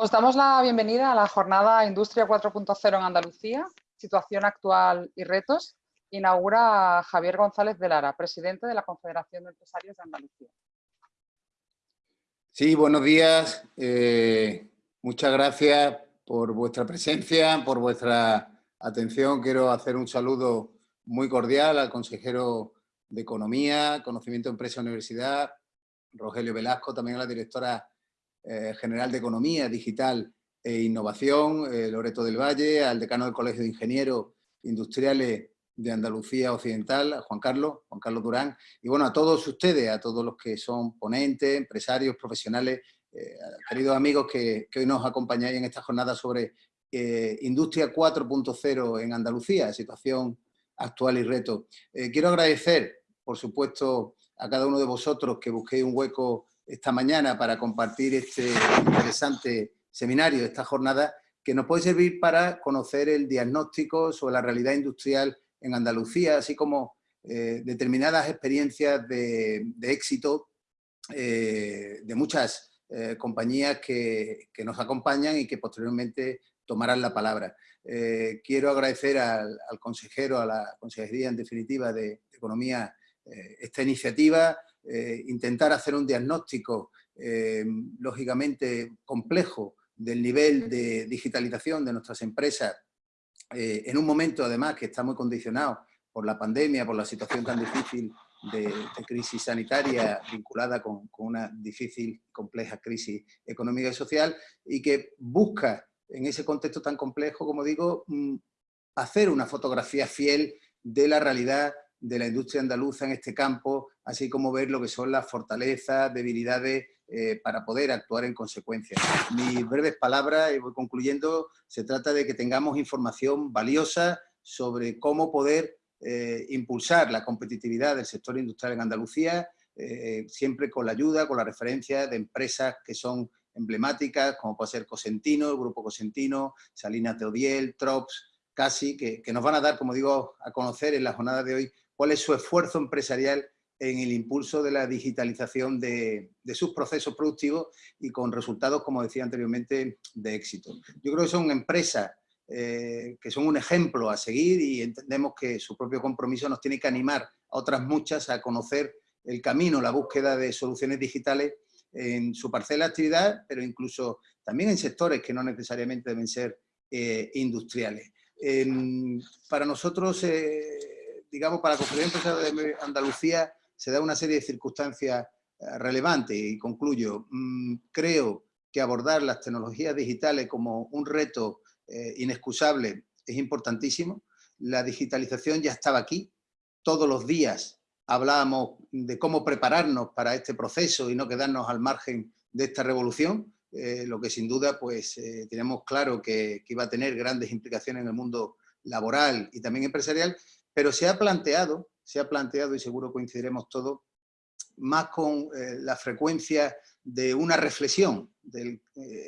Os damos la bienvenida a la jornada Industria 4.0 en Andalucía, situación actual y retos. Inaugura Javier González de Lara, presidente de la Confederación de Empresarios de Andalucía. Sí, buenos días. Eh, muchas gracias por vuestra presencia, por vuestra atención. Quiero hacer un saludo muy cordial al consejero de Economía, Conocimiento Empresa Universidad, Rogelio Velasco, también a la directora eh, general de Economía Digital e Innovación, eh, Loreto del Valle, al decano del Colegio de Ingenieros Industriales de Andalucía Occidental, Juan Carlos, Juan Carlos Durán, y bueno, a todos ustedes, a todos los que son ponentes, empresarios, profesionales, eh, queridos amigos que, hoy nos acompañáis en esta jornada sobre Industria 4.0 en Andalucía, situación actual y reto. quiero agradecer, por supuesto, a cada uno de vosotros que busquéis un hueco esta mañana para compartir este interesante seminario, esta jornada, que nos puede servir para conocer el diagnóstico sobre la realidad industrial en Andalucía, así como eh, determinadas experiencias de, éxito eh, de muchas eh, compañías que, nos acompañan y que posteriormente tomarán la palabra. quiero agradecer al, consejero, a la Consejería en definitiva de Economía, esta iniciativa, eh, intentar hacer un diagnóstico eh, lógicamente complejo del nivel de digitalización de nuestras empresas eh, en un momento además que está muy condicionado por la pandemia, por la situación tan difícil de, crisis sanitaria vinculada con, con, una difícil compleja crisis económica y social y que busca en ese contexto tan complejo, como digo, mm, hacer una fotografía fiel de la realidad de la industria andaluza en este campo, así como ver lo que son las fortalezas, debilidades, eh, para poder actuar en consecuencia. Mis breves palabras, y voy concluyendo, se trata de que tengamos información valiosa sobre cómo poder eh, impulsar la competitividad del sector industrial en Andalucía, eh, siempre con la ayuda, con la referencia de empresas que son emblemáticas, como puede ser Cosentino, el Grupo Cosentino, Salinas Teodiel, Trops, Casi, que, que nos van a dar, como digo, a conocer en la jornada de hoy cuál es su esfuerzo empresarial en el impulso de la digitalización de, sus procesos productivos y con resultados, como decía anteriormente, de éxito. Yo creo que son empresas eh, que son un ejemplo a seguir y entendemos que su propio compromiso nos tiene que animar a otras muchas a conocer el camino, la búsqueda de soluciones digitales en su parcela de actividad, pero incluso también en sectores que no necesariamente deben ser eh, industriales. para nosotros eh, digamos, para la Confederación de Andalucía se da una serie de circunstancias eh, relevantes y concluyo. Mm, creo que abordar las tecnologías digitales como un reto eh, inexcusable es importantísimo. La digitalización ya estaba aquí. Todos los días hablábamos de cómo prepararnos para este proceso y no quedarnos al margen de esta revolución, eh, lo que sin duda pues tenemos claro que, que, iba a tener grandes implicaciones en el mundo laboral y también empresarial, pero se ha planteado, se ha planteado, y seguro coincidiremos todos, más con eh, la frecuencia de una reflexión, eh,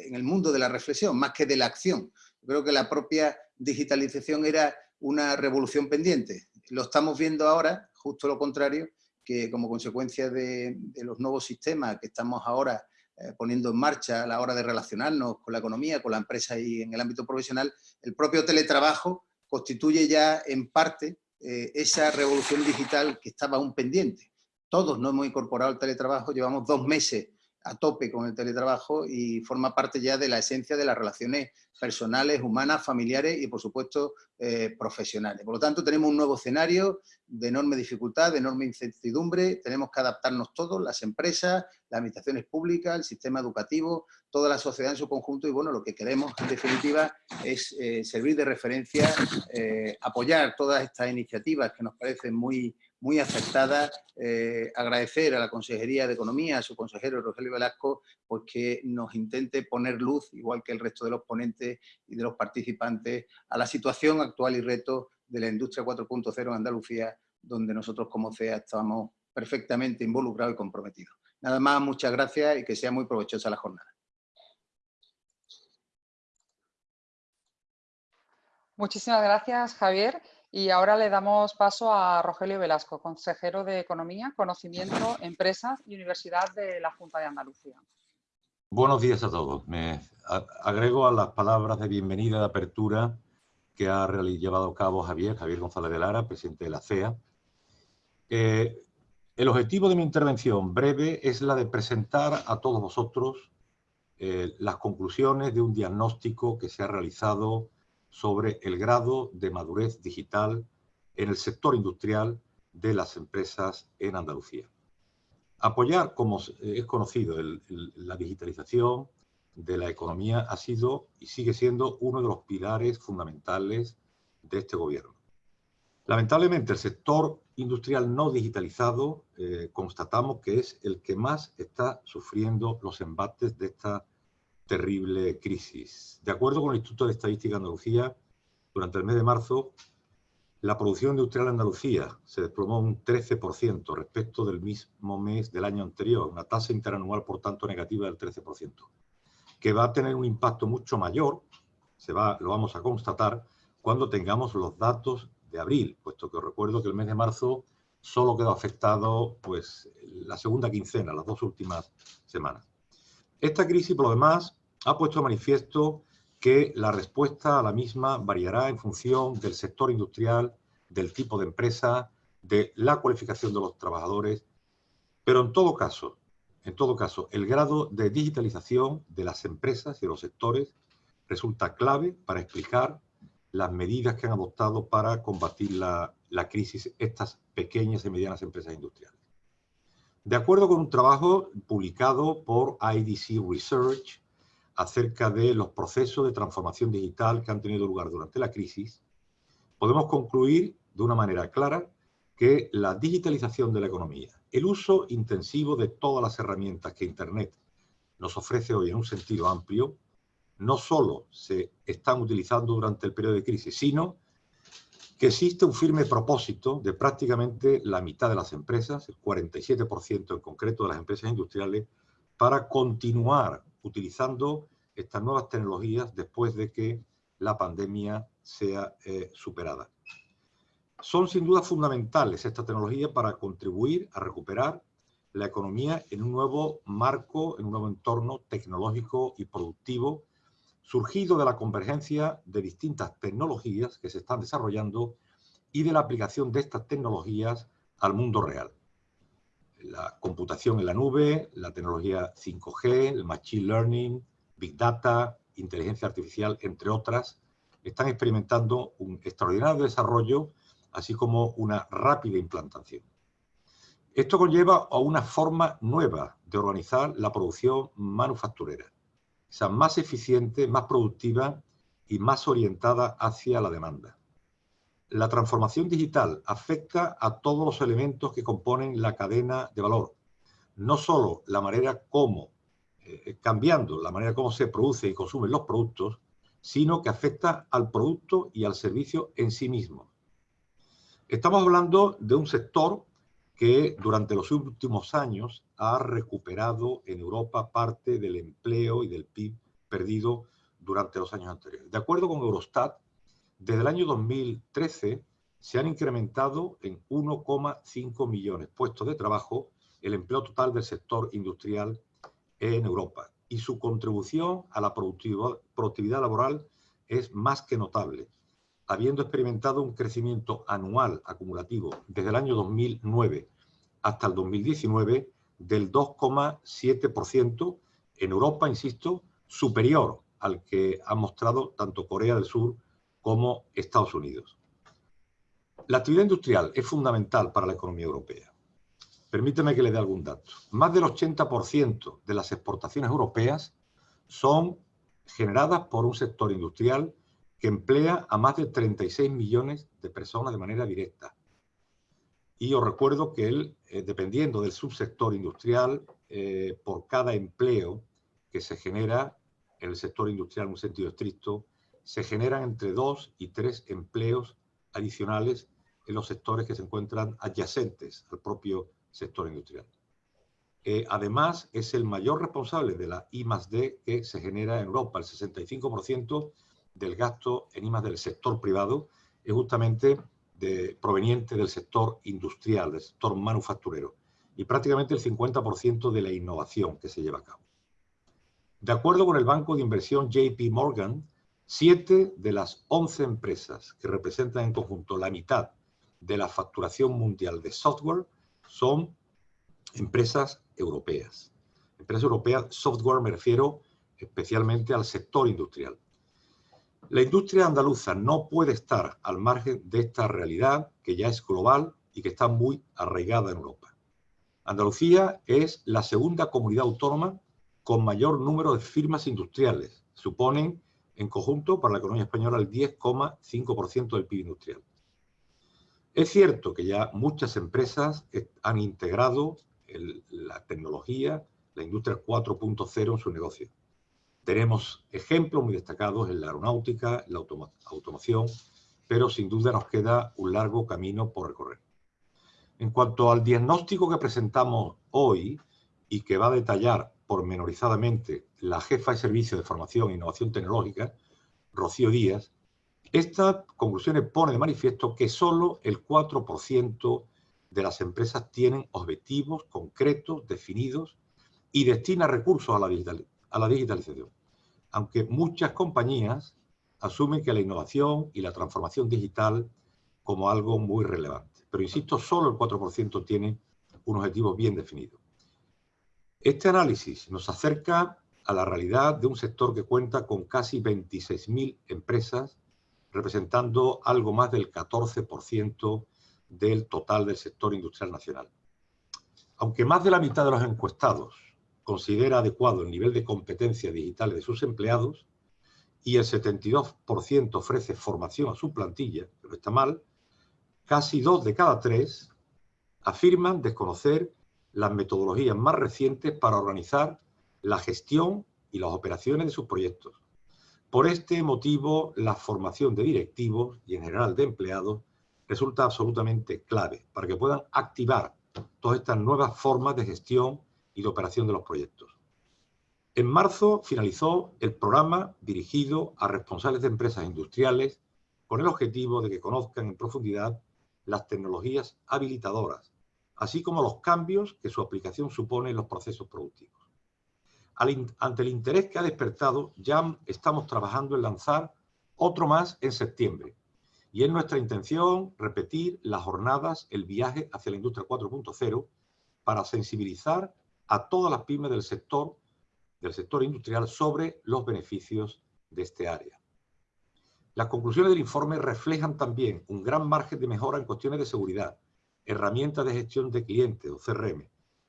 en el mundo de la reflexión, más que de la acción. creo que la propia digitalización era una revolución pendiente. Lo estamos viendo ahora, justo lo contrario, que como consecuencia de, los nuevos sistemas que estamos ahora eh, poniendo en marcha a la hora de relacionarnos con la economía, con la empresa y en el ámbito profesional, el propio teletrabajo constituye ya en parte eh, esa revolución digital que estaba aún pendiente. Todos no hemos incorporado el teletrabajo, llevamos dos meses a tope con el teletrabajo y forma parte ya de la esencia de las relaciones personales, humanas, familiares y por supuesto eh, profesionales. Por lo tanto tenemos un nuevo escenario de enorme dificultad, de enorme incertidumbre, tenemos que adaptarnos todos, las empresas, las administraciones públicas, el sistema educativo, toda la sociedad en su conjunto y bueno, lo que queremos en definitiva es eh, servir de referencia, eh, apoyar todas estas iniciativas que nos parecen muy, muy acertada. Eh, agradecer a la Consejería de Economía, a su consejero Rogelio Velasco, pues que nos intente poner luz, igual que el resto de los ponentes y de los participantes, a la situación actual y reto de la industria 4.0 en Andalucía, donde nosotros como CEA estamos perfectamente involucrados y comprometidos. Nada más, muchas gracias y que sea muy provechosa la jornada. Muchísimas gracias, Javier. Y ahora le damos paso a Rogelio Velasco, consejero de Economía, Conocimiento, Empresas y Universidad de la Junta de Andalucía. Buenos días a todos. Me agrego a las palabras de bienvenida de apertura que ha llevado a cabo Javier, Javier González de Lara, presidente de la CEA. Eh, el objetivo de mi intervención breve es la de presentar a todos vosotros eh, las conclusiones de un diagnóstico que se ha realizado sobre el grado de madurez digital en el sector industrial de las empresas en Andalucía. Apoyar, como es conocido, la digitalización de la economía ha sido y sigue siendo uno de los pilares fundamentales de este gobierno. Lamentablemente, el sector industrial no digitalizado eh, constatamos que es el que más está sufriendo los embates de esta terrible crisis. De acuerdo con el Instituto de Estadística de Andalucía, durante el mes de marzo, la producción industrial en Andalucía se desplomó un 13% respecto del mismo mes del año anterior, una tasa interanual, por tanto, negativa del 13%, que va a tener un impacto mucho mayor, se va, lo vamos a constatar, cuando tengamos los datos de abril, puesto que os recuerdo que el mes de marzo solo quedó afectado pues, la segunda quincena, las dos últimas semanas. Esta crisis, por lo demás, ha puesto manifiesto que la respuesta a la misma variará en función del sector industrial, del tipo de empresa, de la cualificación de los trabajadores, pero en todo caso, en todo caso, el grado de digitalización de las empresas y de los sectores resulta clave para explicar las medidas que han adoptado para combatir la, la crisis estas pequeñas y medianas empresas industriales. De acuerdo con un trabajo publicado por IDC Research acerca de los procesos de transformación digital que han tenido lugar durante la crisis, podemos concluir de una manera clara que la digitalización de la economía, el uso intensivo de todas las herramientas que Internet nos ofrece hoy en un sentido amplio, no solo se están utilizando durante el periodo de crisis, sino que existe un firme propósito de prácticamente la mitad de las empresas, el 47% en concreto de las empresas industriales, para continuar utilizando estas nuevas tecnologías después de que la pandemia sea eh, superada. Son sin duda fundamentales estas tecnologías para contribuir a recuperar la economía en un nuevo marco, en un nuevo entorno tecnológico y productivo surgido de la convergencia de distintas tecnologías que se están desarrollando y de la aplicación de estas tecnologías al mundo real. La computación en la nube, la tecnología 5G, el Machine Learning, Big Data, inteligencia artificial, entre otras, están experimentando un extraordinario desarrollo, así como una rápida implantación. Esto conlleva a una forma nueva de organizar la producción manufacturera sea más eficiente, más productiva y más orientada hacia la demanda. La transformación digital afecta a todos los elementos que componen la cadena de valor, no solo la manera como, eh, cambiando la manera como se produce y consumen los productos, sino que afecta al producto y al servicio en sí mismo. Estamos hablando de un sector que durante los últimos años ha recuperado en Europa parte del empleo y del PIB perdido durante los años anteriores. De acuerdo con Eurostat, desde el año 2013 se han incrementado en 1,5 millones puestos de trabajo el empleo total del sector industrial en Europa. Y su contribución a la productividad laboral es más que notable, habiendo experimentado un crecimiento anual acumulativo desde el año 2009 hasta el 2019 del 2,7% en Europa, insisto, superior al que han mostrado tanto Corea del Sur como Estados Unidos. La actividad industrial es fundamental para la economía europea. Permíteme que le dé algún dato. Más del 80% de las exportaciones europeas son generadas por un sector industrial que emplea a más de 36 millones de personas de manera directa. Y os recuerdo que él, eh, dependiendo del subsector industrial, eh, por cada empleo que se genera en el sector industrial en un sentido estricto, se generan entre dos y tres empleos adicionales en los sectores que se encuentran adyacentes al propio sector industrial. Eh, además, es el mayor responsable de la I D que se genera en Europa. El 65% del gasto en I del sector privado es justamente de, proveniente del sector industrial, del sector manufacturero, y prácticamente el 50% de la innovación que se lleva a cabo. De acuerdo con el banco de inversión JP Morgan, siete de las once empresas que representan en conjunto la mitad de la facturación mundial de software son empresas europeas. Empresas europeas, software me refiero especialmente al sector industrial. La industria andaluza no puede estar al margen de esta realidad que ya es global y que está muy arraigada en Europa. Andalucía es la segunda comunidad autónoma con mayor número de firmas industriales. Suponen en conjunto para la economía española el 10,5% del PIB industrial. Es cierto que ya muchas empresas han integrado la tecnología, la industria 4.0 en su negocio. Tenemos ejemplos muy destacados en la aeronáutica, en la automoción, pero sin duda nos queda un largo camino por recorrer. En cuanto al diagnóstico que presentamos hoy y que va a detallar pormenorizadamente la jefa de servicio de formación e innovación tecnológica, Rocío Díaz, estas conclusiones pone de manifiesto que solo el 4% de las empresas tienen objetivos concretos, definidos, y destina recursos a la, a la digitalización. Aunque muchas compañías asumen que la innovación y la transformación digital como algo muy relevante. Pero insisto, solo el 4% tiene un objetivo bien definido. Este análisis nos acerca a la realidad de un sector que cuenta con casi 26.000 empresas, representando algo más del 14% del total del sector industrial nacional. Aunque más de la mitad de los encuestados considera adecuado el nivel de competencia digital de sus empleados y el 72% ofrece formación a su plantilla, pero está mal, casi dos de cada tres afirman desconocer las metodologías más recientes para organizar la gestión y las operaciones de sus proyectos. Por este motivo, la formación de directivos y en general de empleados resulta absolutamente clave para que puedan activar todas estas nuevas formas de gestión y de operación de los proyectos. En marzo finalizó el programa dirigido a responsables de empresas industriales con el objetivo de que conozcan en profundidad las tecnologías habilitadoras, así como los cambios que su aplicación supone en los procesos productivos. ante el interés que ha despertado, ya estamos trabajando en lanzar otro más en septiembre. Y es nuestra intención repetir las jornadas, el viaje hacia la industria 4.0 para sensibilizar a todas las pymes del sector, del sector industrial sobre los beneficios de este área. Las conclusiones del informe reflejan también un gran margen de mejora en cuestiones de seguridad, herramientas de gestión de clientes o CRM,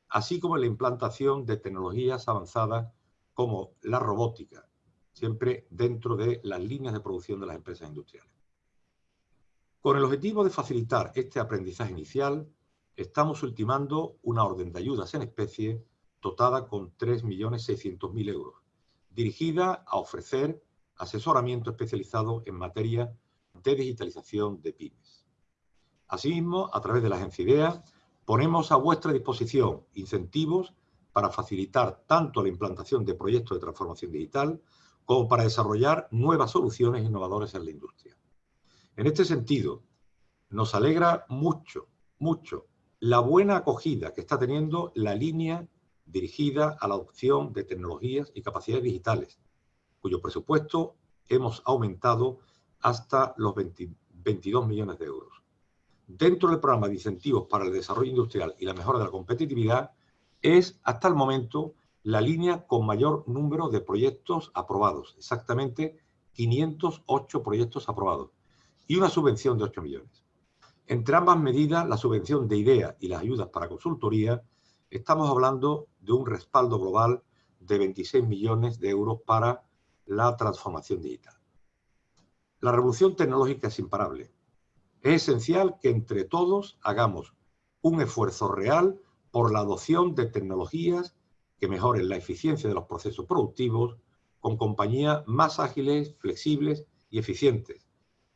así como la implantación de tecnologías avanzadas como la robótica, siempre dentro de las líneas de producción de las empresas industriales. Con el objetivo de facilitar este aprendizaje inicial, estamos ultimando una orden de ayudas en especie dotada con 3.600.000 euros, dirigida a ofrecer asesoramiento especializado en materia de digitalización de pymes. Asimismo, a través de la Agencia IDEA, ponemos a vuestra disposición incentivos para facilitar tanto la implantación de proyectos de transformación digital como para desarrollar nuevas soluciones innovadoras en la industria. En este sentido, nos alegra mucho, mucho la buena acogida que está teniendo la línea dirigida a la adopción de tecnologías y capacidades digitales, cuyo presupuesto hemos aumentado hasta los 22 millones de euros. Dentro del programa de incentivos para el desarrollo industrial y la mejora de la competitividad, es hasta el momento la línea con mayor número de proyectos aprobados, exactamente 508 proyectos aprobados, y una subvención de 8 millones. Entre ambas medidas, la subvención de IDEA y las ayudas para consultoría, estamos hablando de un respaldo global de 26 millones de euros para la transformación digital. La revolución tecnológica es imparable. Es esencial que entre todos hagamos un esfuerzo real por la adopción de tecnologías que mejoren la eficiencia de los procesos productivos con compañías más ágiles, flexibles y eficientes,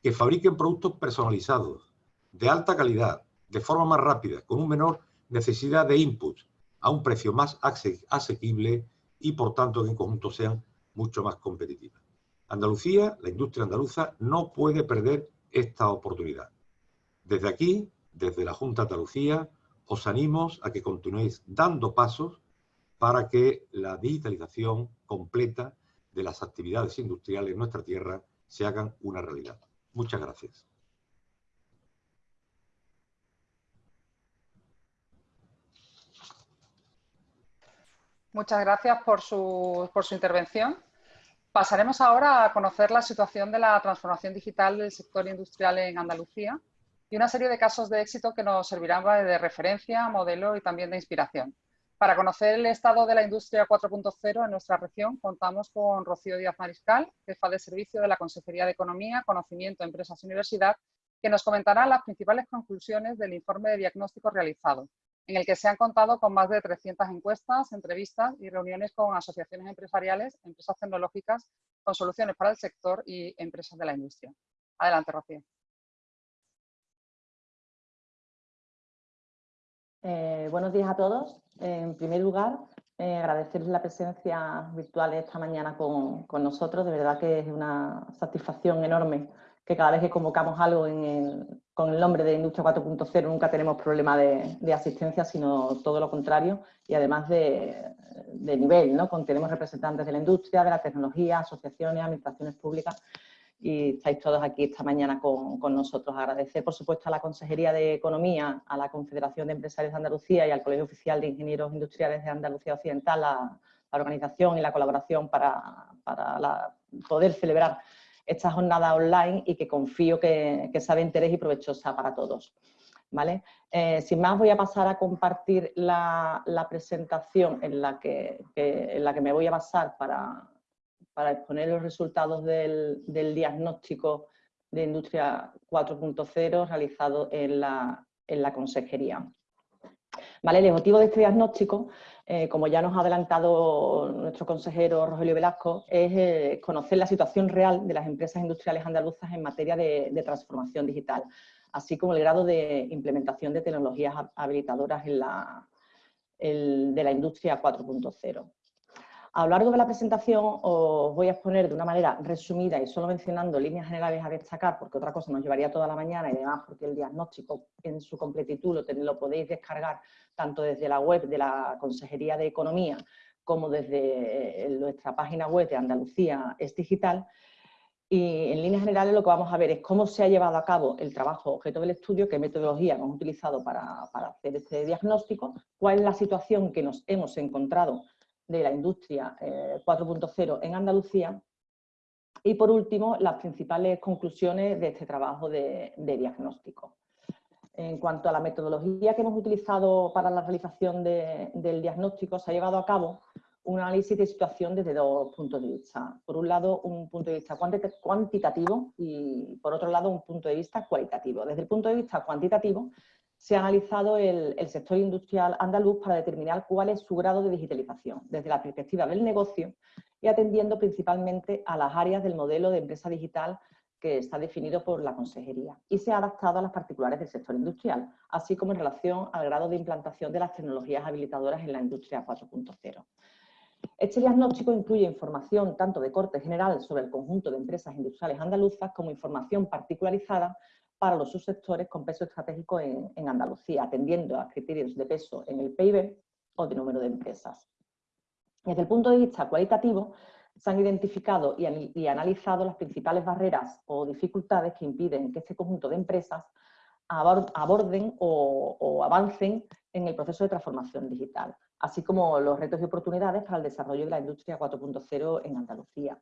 que fabriquen productos personalizados, de alta calidad, de forma más rápida, con un menor necesidad de inputs, a un precio más asequible y por tanto que en conjunto sean mucho más competitivas. Andalucía, la industria andaluza, no puede perder esta oportunidad. Desde aquí, desde la Junta de Andalucía, os animo a que continuéis dando pasos para que la digitalización completa de las actividades industriales en nuestra tierra se hagan una realidad. Muchas gracias. Muchas gracias por su, por su intervención. Pasaremos ahora a conocer la situación de la transformación digital del sector industrial en Andalucía y una serie de casos de éxito que nos servirán de referencia, modelo y también de inspiración. Para conocer el estado de la industria 4.0 en nuestra región, contamos con Rocío Díaz Mariscal, jefa de servicio de la Consejería de Economía, Conocimiento, Empresas y Universidad, que nos comentará las principales conclusiones del informe de diagnóstico realizado, en el que se han contado con más de 300 encuestas, entrevistas y reuniones con asociaciones empresariales, empresas tecnológicas, con soluciones para el sector y empresas de la industria. Adelante, Rocío. Eh, buenos días a todos. En primer lugar, eh, agradecerles la presencia virtual esta mañana con, nosotros. De verdad que es una satisfacción enorme que cada vez que convocamos algo con el nombre de Industria 4.0 nunca tenemos problema de, asistencia, sino todo lo contrario y además de, nivel, ¿no? tenemos representantes de la industria, de la tecnología, asociaciones, administraciones públicas y estáis todos aquí esta mañana con, nosotros. Agradecer, por supuesto, a la Consejería de Economía, a la Confederación de Empresarios de Andalucía y al Colegio Oficial de Ingenieros Industriales de Andalucía Occidental la, organización y la colaboración para, poder celebrar esta jornada online y que confío que, que sea de interés y provechosa para todos. ¿Vale? Eh, sin más voy a pasar a compartir la, presentación en la, que, en la que me voy a basar para, para exponer los resultados del, diagnóstico de Industria 4.0 realizado en la, consejería. Vale, el objetivo de este diagnóstico, eh, como ya nos ha adelantado nuestro consejero Rogelio Velasco, es eh, conocer la situación real de las empresas industriales andaluzas en materia de, transformación digital, así como el grado de implementación de tecnologías habilitadoras de la industria 4.0. A lo largo de la presentación os voy a exponer de una manera resumida y solo mencionando líneas generales a destacar, porque otra cosa nos llevaría toda la mañana y además porque el diagnóstico en su completitud lo, podéis descargar tanto desde la web de la Consejería de Economía como desde eh, nuestra página web de Andalucía es digital. Y en líneas generales lo que vamos a ver es cómo se ha llevado a cabo el trabajo objeto del estudio, qué metodología hemos utilizado para hacer este diagnóstico, cuál es la situación que nos hemos encontrado de la industria 4.0 eh, en Andalucía y por último las principales conclusiones de este trabajo de, diagnóstico. En cuanto a la metodología que hemos utilizado para la realización del diagnóstico, se ha llevado a cabo un análisis de situación desde dos puntos de vista. Por un lado, un punto de vista cuantitativo y por otro lado, un punto de vista cualitativo. Desde el punto de vista cuantitativo, se ha analizado el, sector industrial andaluz para determinar cuál es su grado de digitalización desde la perspectiva del negocio y atendiendo principalmente a las áreas del modelo de empresa digital que está definido por la Consejería y se ha adaptado a las particulares del sector industrial, así como en relación al grado de implantación de las tecnologías habilitadoras en la industria 4.0. Este diagnóstico incluye información tanto de corte general sobre el conjunto de empresas industriales andaluzas como información particularizada para los subsectores con peso estratégico en, Andalucía, atendiendo a criterios de peso en el PIB o de número de empresas. Desde el punto de vista cualitativo, se han identificado y, analizado las principales barreras o dificultades que impiden que este conjunto de empresas aborden o, avancen en el proceso de transformación digital, así como los retos y oportunidades para el desarrollo de la industria 4.0 en Andalucía.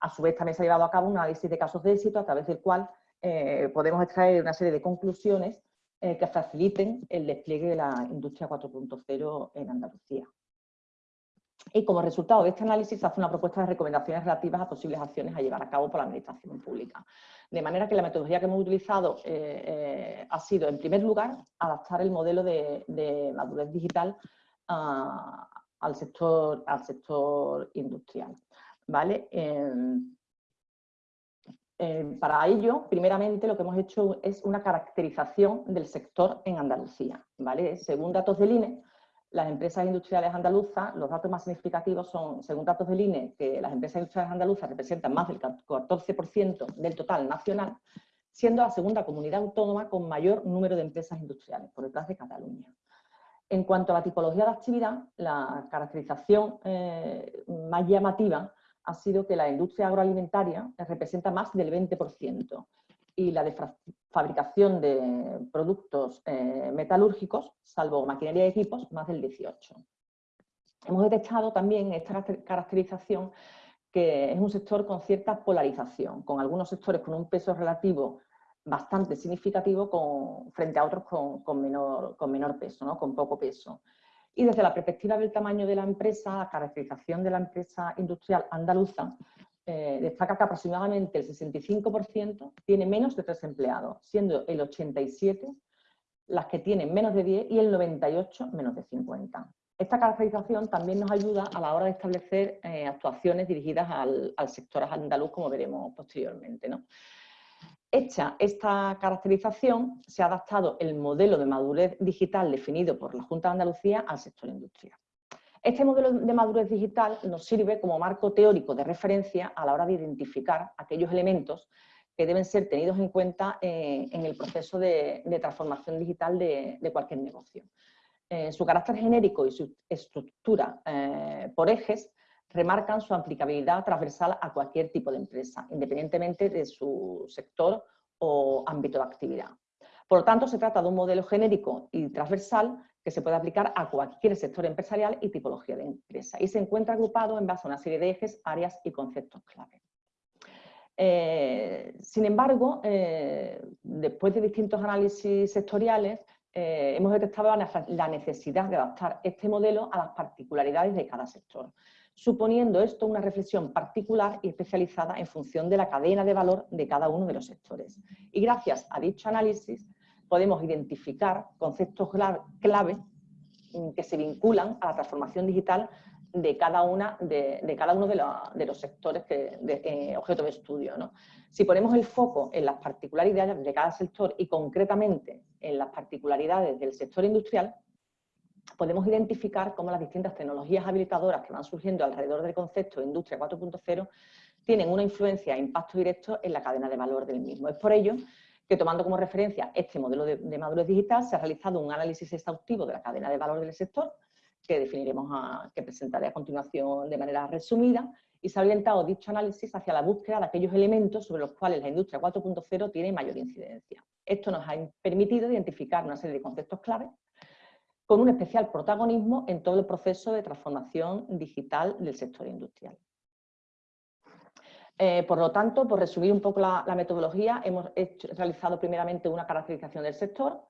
A su vez, también se ha llevado a cabo un análisis de casos de éxito a través del cual eh, podemos extraer una serie de conclusiones eh, que faciliten el despliegue de la industria 4.0 en Andalucía. Y como resultado de este análisis se hace una propuesta de recomendaciones relativas a posibles acciones a llevar a cabo por la Administración Pública. De manera que la metodología que hemos utilizado eh, ha sido, en primer lugar, adaptar el modelo de, madurez digital ah, al, sector, al sector industrial. ¿vale? Eh, para ello, primeramente, lo que hemos hecho es una caracterización del sector en Andalucía. ¿vale? Según datos del INE, las empresas industriales andaluzas, los datos más significativos son, según datos del INE, que las empresas industriales andaluzas representan más del 14% del total nacional, siendo la segunda comunidad autónoma con mayor número de empresas industriales, por detrás de Cataluña. En cuanto a la tipología de actividad, la caracterización eh, más llamativa ha sido que la industria agroalimentaria representa más del 20% y la de fabricación de productos eh, metalúrgicos, salvo maquinaria y equipos, más del 18%. Hemos detectado también esta caracterización que es un sector con cierta polarización, con algunos sectores con un peso relativo bastante significativo con, frente a otros con, menor, con menor peso, ¿no? con poco peso. Y desde la perspectiva del tamaño de la empresa, la caracterización de la empresa industrial andaluza, eh, destaca que aproximadamente el 65% tiene menos de tres empleados, siendo el 87% las que tienen menos de 10 y el 98% menos de 50. Esta caracterización también nos ayuda a la hora de establecer eh, actuaciones dirigidas al, sector andaluz, como veremos posteriormente. ¿no? Hecha esta caracterización, se ha adaptado el modelo de madurez digital definido por la Junta de Andalucía al sector industrial. Este modelo de madurez digital nos sirve como marco teórico de referencia a la hora de identificar aquellos elementos que deben ser tenidos en cuenta eh, en el proceso de, transformación digital de cualquier negocio. Eh, su carácter genérico y su estructura eh, por ejes remarcan su aplicabilidad transversal a cualquier tipo de empresa, independientemente de su sector o ámbito de actividad. Por lo tanto, se trata de un modelo genérico y transversal que se puede aplicar a cualquier sector empresarial y tipología de empresa y se encuentra agrupado en base a una serie de ejes, áreas y conceptos clave. Eh, sin embargo, después de distintos análisis sectoriales, eh, hemos detectado la necesidad de adaptar este modelo a las particularidades de cada sector, suponiendo esto una reflexión particular y especializada en función de la cadena de valor de cada uno de los sectores. Y gracias a dicho análisis podemos identificar conceptos clave mm, que se vinculan a la transformación digital de cada, uno de, los sectores que, de, eh, objeto de estudio. Si ponemos el foco en las particularidades de cada sector y concretamente en las particularidades del sector industrial, podemos identificar cómo las distintas tecnologías habilitadoras que van surgiendo alrededor del concepto de Industria 4.0 tienen una influencia e impacto directo en la cadena de valor del mismo. Es por ello que tomando como referencia este modelo de, de madurez digital se ha realizado un análisis exhaustivo de la cadena de valor del sector que definiremos, a, que presentaré a continuación de manera resumida, y se ha orientado dicho análisis hacia la búsqueda de aquellos elementos sobre los cuales la industria 4.0 tiene mayor incidencia. Esto nos ha permitido identificar una serie de conceptos clave con un especial protagonismo en todo el proceso de transformación digital del sector industrial. Eh, por lo tanto, por resumir un poco la, metodología, hemos realizado primeramente una caracterización del sector,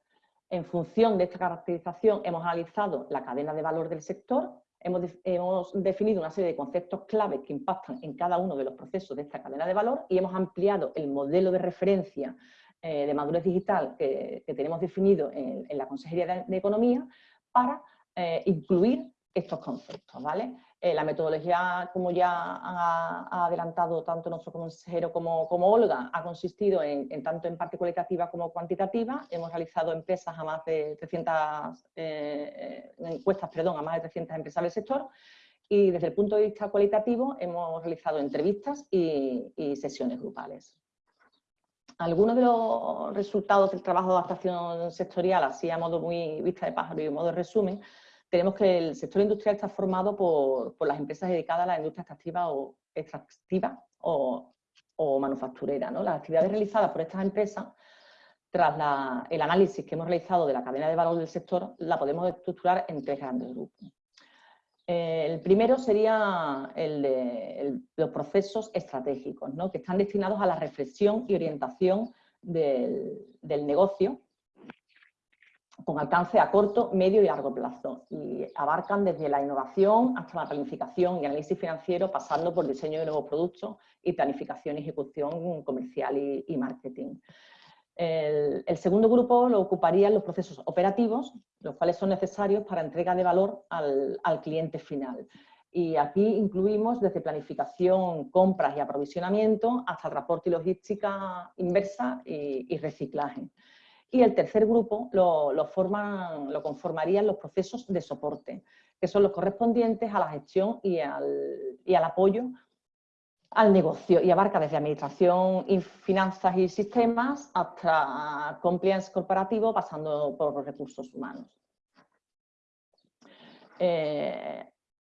en función de esta caracterización hemos analizado la cadena de valor del sector, hemos, definido una serie de conceptos claves que impactan en cada uno de los procesos de esta cadena de valor y hemos ampliado el modelo de referencia eh, de madurez digital que, tenemos definido en, la Consejería de, Economía para eh, incluir estos conceptos. ¿vale? Eh, la metodología, como ya ha, adelantado tanto nuestro consejero como, como Olga, ha consistido en, tanto en parte cualitativa como cuantitativa. Hemos realizado empresas a más de 300, eh, encuestas perdón, a más de 300 empresas del sector y desde el punto de vista cualitativo hemos realizado entrevistas y, y sesiones grupales. Algunos de los resultados del trabajo de adaptación sectorial, así a modo muy vista de pájaro y a modo de resumen, tenemos que el sector industrial está formado por, las empresas dedicadas a la industria extractiva o, extractiva o, manufacturera. Las actividades realizadas por estas empresas, tras el análisis que hemos realizado de la cadena de valor del sector, la podemos estructurar en tres grandes grupos. Eh, el primero sería el de los procesos estratégicos, que están destinados a la reflexión y orientación del, del negocio con alcance a corto, medio y largo plazo y abarcan desde la innovación hasta la planificación y análisis financiero, pasando por diseño de nuevos productos y planificación ejecución comercial y, marketing. El, segundo grupo lo ocuparían los procesos operativos, los cuales son necesarios para entrega de valor al, cliente final. Y aquí incluimos desde planificación, compras y aprovisionamiento hasta transporte y logística inversa y reciclaje. Y el tercer grupo lo, conformarían los procesos de soporte, que son los correspondientes a la gestión y al apoyo al negocio y abarca desde administración y finanzas y sistemas hasta compliance corporativo pasando por recursos humanos.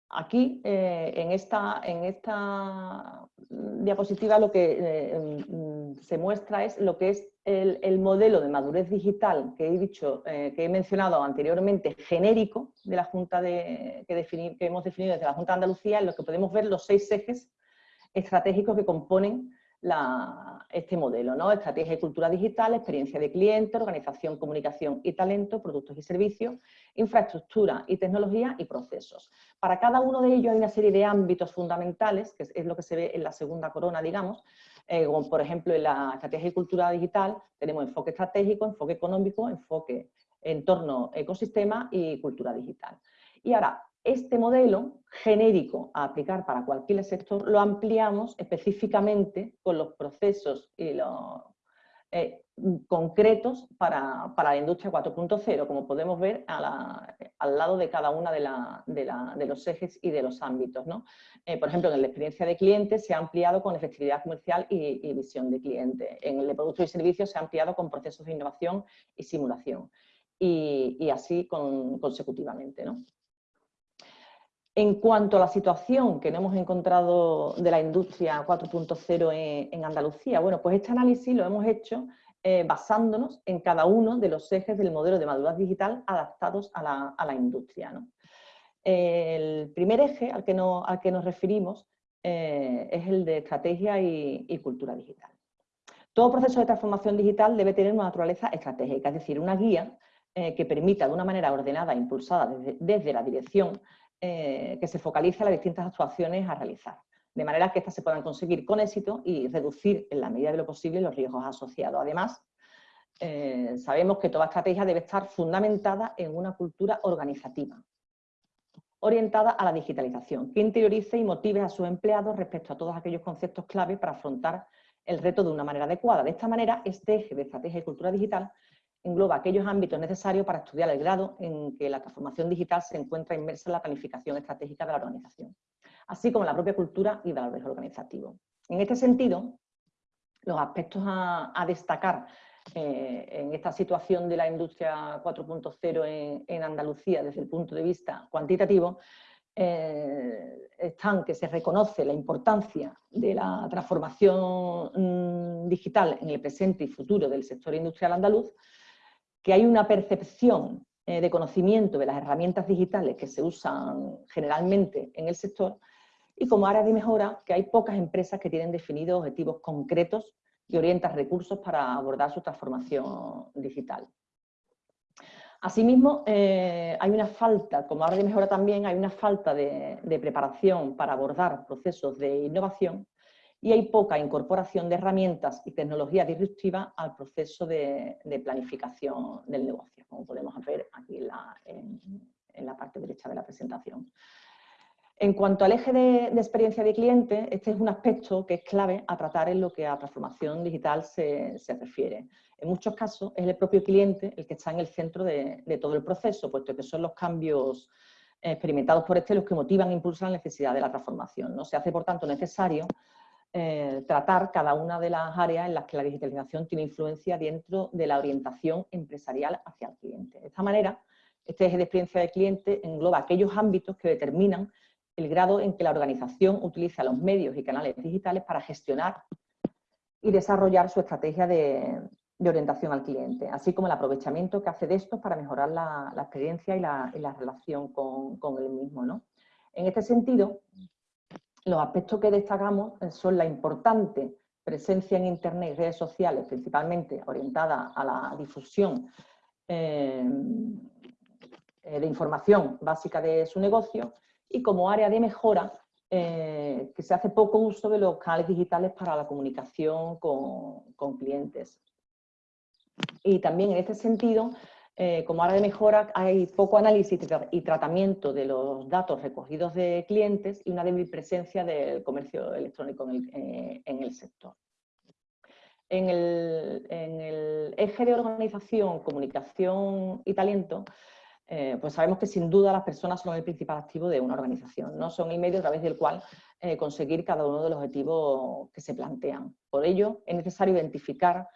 Aquí, en, esta, en, esta, diapositiva, lo que mm, se muestra es lo que es el, modelo de madurez digital que he dicho, que he mencionado anteriormente, genérico de la Junta de, que, que hemos definido desde la Junta de Andalucía, en lo que podemos ver los seis ejes estratégicos que componen este modelo, ¿no? Estrategia y cultura digital, experiencia de cliente, organización, comunicación y talento, productos y servicios, infraestructura y tecnología y procesos. Para cada uno de ellos hay una serie de ámbitos fundamentales, que es lo que se ve en la segunda corona, digamos, eh, como por ejemplo en la estrategia y cultura digital tenemos enfoque estratégico, enfoque económico, enfoque entorno ecosistema y cultura digital. Y ahora, este modelo genérico a aplicar para cualquier sector lo ampliamos específicamente con los procesos y los, eh, concretos para, la industria 4.0, como podemos ver al lado de cada uno de, los ejes y de los ámbitos. Eh, por ejemplo, en la experiencia de cliente se ha ampliado con efectividad comercial y, visión de cliente. En el de productos y servicios se ha ampliado con procesos de innovación y simulación. Y, así consecutivamente. En cuanto a la situación que no hemos encontrado de la industria 4.0 en, Andalucía, bueno, pues este análisis lo hemos hecho eh, basándonos en cada uno de los ejes del modelo de madurez digital adaptados a la, industria. El primer eje al que, nos referimos eh, es el de estrategia y, cultura digital. Todo proceso de transformación digital debe tener una naturaleza estratégica, es decir, una guía eh, que permita de una manera ordenada e impulsada desde la dirección eh, que se focalice las distintas actuaciones a realizar, de manera que éstas se puedan conseguir con éxito y reducir en la medida de lo posible los riesgos asociados. Además, eh, sabemos que toda estrategia debe estar fundamentada en una cultura organizativa, orientada a la digitalización, que interiorice y motive a sus empleados respecto a todos aquellos conceptos clave para afrontar el reto de una manera adecuada. De esta manera, este eje de estrategia y cultura digital engloba aquellos ámbitos necesarios para estudiar el grado en que la transformación digital se encuentra inmersa en la planificación estratégica de la organización, así como la propia cultura y valores organizativos. En este sentido, los aspectos a, destacar eh, en esta situación de la industria 4.0 en, Andalucía desde el punto de vista cuantitativo eh, están que se reconoce la importancia de la transformación mm, digital en el presente y futuro del sector industrial andaluz, que hay una percepción eh, de conocimiento de las herramientas digitales que se usan generalmente en el sector y como área de mejora que hay pocas empresas que tienen definidos objetivos concretos y orientan recursos para abordar su transformación digital. Asimismo, eh, hay una falta, como área de mejora también, hay una falta de preparación para abordar procesos de innovación y hay poca incorporación de herramientas y tecnología disruptiva al proceso de, planificación del negocio, como podemos ver aquí en la, parte derecha de la presentación. En cuanto al eje de, experiencia de cliente, este es un aspecto que es clave a tratar en lo que a transformación digital se, refiere. En muchos casos es el propio cliente el que está en el centro de, de todo el proceso, puesto que son los cambios experimentados por este los que motivan e impulsan la necesidad de la transformación. ¿no? Se hace, por tanto, necesario eh, tratar cada una de las áreas en las que la digitalización tiene influencia dentro de la orientación empresarial hacia el cliente. De esta manera, este eje de experiencia del cliente engloba aquellos ámbitos que determinan el grado en que la organización utiliza los medios y canales digitales para gestionar y desarrollar su estrategia de, orientación al cliente, así como el aprovechamiento que hace de estos para mejorar la, experiencia y la, relación con, con, el mismo. ¿no? En este sentido, los aspectos que destacamos eh, son la importante presencia en Internet y redes sociales, principalmente orientada a la difusión eh, eh, de información básica de su negocio y como área de mejora que se hace poco uso de los canales digitales para la comunicación con, con clientes. Y también en este sentido eh, como área de mejora hay poco análisis y tratamiento de los datos recogidos de clientes y una débil presencia del comercio electrónico en el, eh, sector. En el, eje de organización, comunicación y talento, eh, pues sabemos que sin duda las personas son el principal activo de una organización, no son el medio a través del cual conseguir cada uno de los objetivos que se plantean. Por ello, es necesario identificar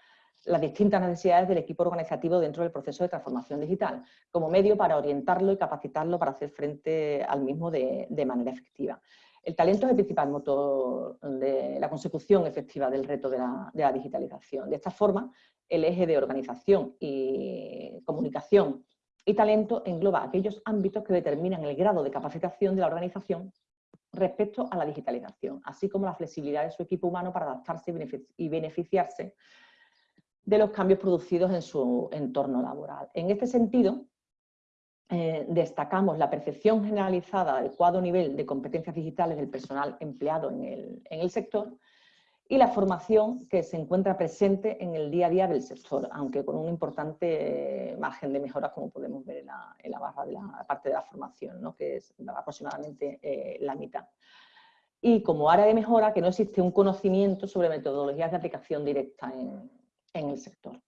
las distintas necesidades del equipo organizativo dentro del proceso de transformación digital, como medio para orientarlo y capacitarlo para hacer frente al mismo de, manera efectiva. El talento es el principal motor de la consecución efectiva del reto de la, digitalización. De esta forma, el eje de organización y comunicación y talento engloba aquellos ámbitos que determinan el grado de capacitación de la organización respecto a la digitalización, así como la flexibilidad de su equipo humano para adaptarse y beneficiarse de los cambios producidos en su entorno laboral. En este sentido, eh, destacamos la percepción generalizada del adecuado nivel de competencias digitales del personal empleado en el, sector y la formación que se encuentra presente en el día a día del sector, aunque con un importante eh, margen de mejora, como podemos ver en la, barra de la parte de la formación, que es aproximadamente eh, la mitad. Y como área de mejora, que no existe un conocimiento sobre metodologías de aplicación directa en, en el sector.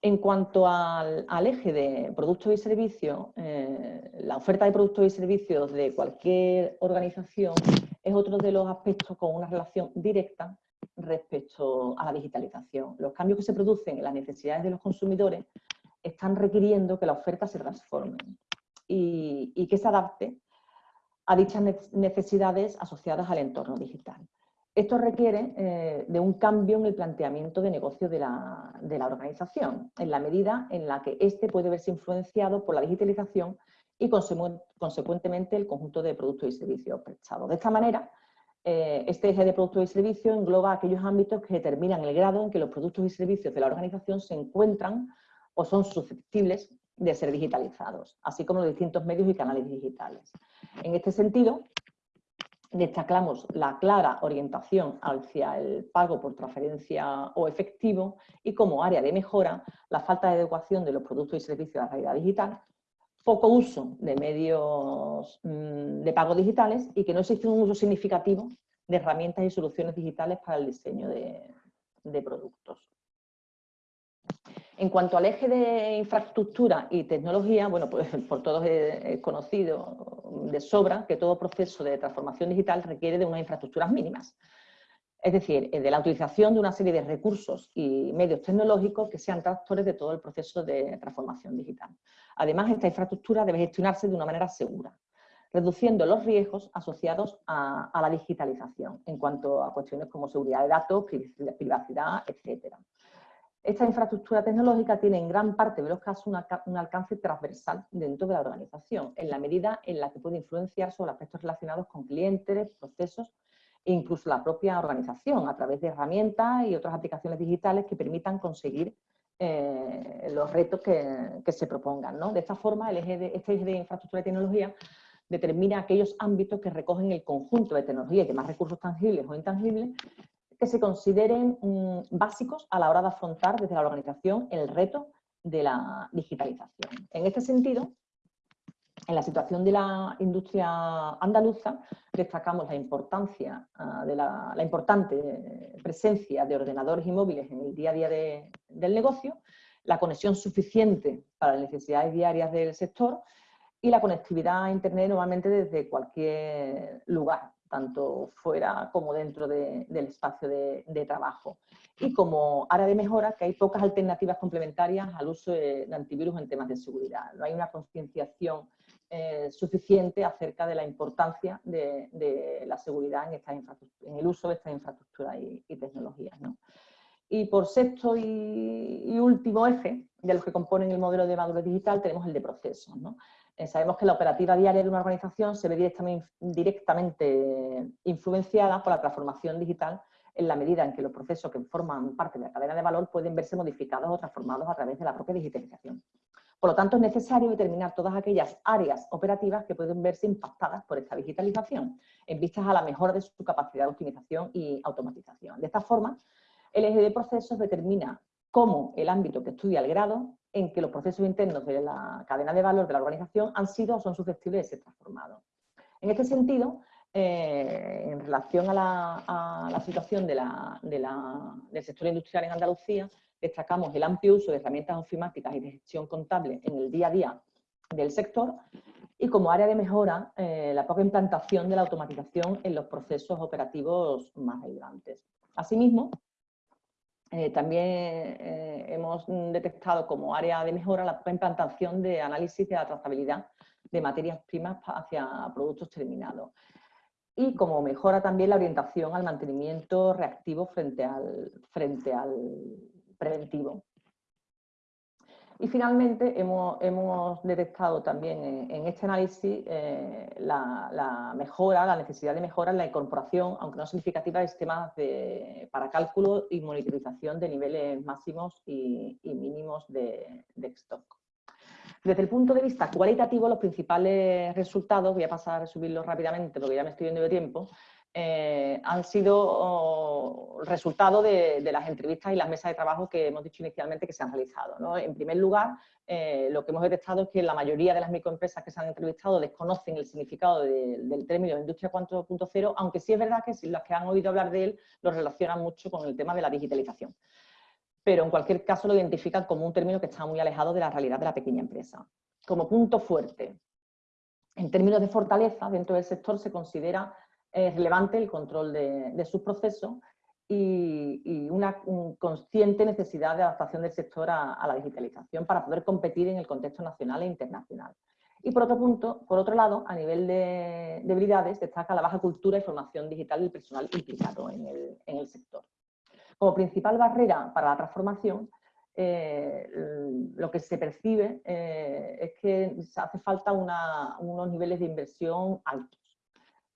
En cuanto al, eje de productos y servicios, eh, la oferta de productos y servicios de cualquier organización es otro de los aspectos con una relación directa respecto a la digitalización. Los cambios que se producen en las necesidades de los consumidores están requiriendo que la oferta se transforme y, y que se adapte a dichas necesidades asociadas al entorno digital. Esto requiere eh, de un cambio en el planteamiento de negocio de la, organización, en la medida en la que éste puede verse influenciado por la digitalización y consecuentemente el conjunto de productos y servicios prestados. De esta manera, eh, este eje de productos y servicios engloba aquellos ámbitos que determinan el grado en que los productos y servicios de la organización se encuentran o son susceptibles de ser digitalizados, así como los distintos medios y canales digitales. En este sentido, destacamos la clara orientación hacia el pago por transferencia o efectivo y como área de mejora la falta de adecuación de los productos y servicios a la realidad digital, poco uso de medios mm, de pago digitales y que no existe un uso significativo de herramientas y soluciones digitales para el diseño de productos. En cuanto al eje de infraestructura y tecnología, bueno, pues por todos es conocido de sobra que todo proceso de transformación digital requiere de unas infraestructuras mínimas. Es decir, de la utilización de una serie de recursos y medios tecnológicos que sean tractores de todo el proceso de transformación digital. Además, esta infraestructura debe gestionarse de una manera segura, reduciendo los riesgos asociados a, a la digitalización en cuanto a cuestiones como seguridad de datos, privacidad, etcétera. Esta infraestructura tecnológica tiene en gran parte de los casos un alcance transversal dentro de la organización, en la medida en la que puede influenciar sobre aspectos relacionados con clientes, procesos e incluso la propia organización, a través de herramientas y otras aplicaciones digitales que permitan conseguir eh, los retos que, se propongan. De esta forma, el eje de, este eje de infraestructura y tecnología determina aquellos ámbitos que recogen el conjunto de tecnología y demás recursos tangibles o intangibles que se consideren mm, básicos a la hora de afrontar desde la organización el reto de la digitalización. En este sentido, en la situación de la industria andaluza, destacamos la importancia ah, de la, importante presencia de ordenadores y móviles en el día a día del negocio, la conexión suficiente para las necesidades diarias del sector y la conectividad a Internet normalmente desde cualquier lugar tanto fuera como dentro del espacio de, trabajo. Y como área de mejora, que hay pocas alternativas complementarias al uso de, antivirus en temas de seguridad. No hay una concienciación eh, suficiente acerca de la importancia de, la seguridad en, en el uso de estas infraestructuras y, tecnologías. Y por sexto y, último eje de los que componen el modelo de madurez digital tenemos el de procesos. ¿no? Eh, sabemos que la operativa diaria de una organización se ve directamente, influenciada por la transformación digital en la medida en que los procesos que forman parte de la cadena de valor pueden verse modificados o transformados a través de la propia digitalización. Por lo tanto, es necesario determinar todas aquellas áreas operativas que pueden verse impactadas por esta digitalización, en vistas a la mejora de su capacidad de optimización y automatización. De esta forma, el eje de procesos determina cómo el ámbito que estudia el grado en que los procesos internos de la cadena de valor de la organización han sido o son susceptibles de ser transformados. En este sentido, eh, en relación a la, situación del sector industrial en Andalucía, destacamos el amplio uso de herramientas ofimáticas y de gestión contable en el día a día del sector y como área de mejora eh, la poca implantación de la automatización en los procesos operativos más relevantes. Asimismo, Eh, también eh, hemos detectado como área de mejora la implantación de análisis de la trazabilidad de materias primas hacia productos terminados. Y como mejora también la orientación al mantenimiento reactivo frente al, frente al preventivo. Y finalmente hemos, detectado también en, este análisis eh, la, mejora, la necesidad de mejora en la incorporación, aunque no significativa, de sistemas para cálculo y monitorización de niveles máximos y, mínimos de, stock. Desde el punto de vista cualitativo, los principales resultados, voy a pasar a resubirlos rápidamente porque ya me estoy viendo de tiempo, eh, han sido resultado de, las entrevistas y las mesas de trabajo que hemos dicho inicialmente que se han realizado. En primer lugar, eh, lo que hemos detectado es que la mayoría de las microempresas que se han entrevistado desconocen el significado del término industria 4.0, aunque sí es verdad que las que han oído hablar de él lo relacionan mucho con el tema de la digitalización. Pero en cualquier caso lo identifican como un término que está muy alejado de la realidad de la pequeña empresa. Como punto fuerte, en términos de fortaleza, dentro del sector se considera es relevante el control de, sus procesos y, una consciente necesidad de adaptación del sector a, la digitalización para poder competir en el contexto nacional e internacional. Y por otro punto, por otro lado, a nivel de debilidades, destaca la baja cultura y formación digital del personal implicado en el, sector. Como principal barrera para la transformación, eh, lo que se percibe eh, es que hace falta unos niveles de inversión altos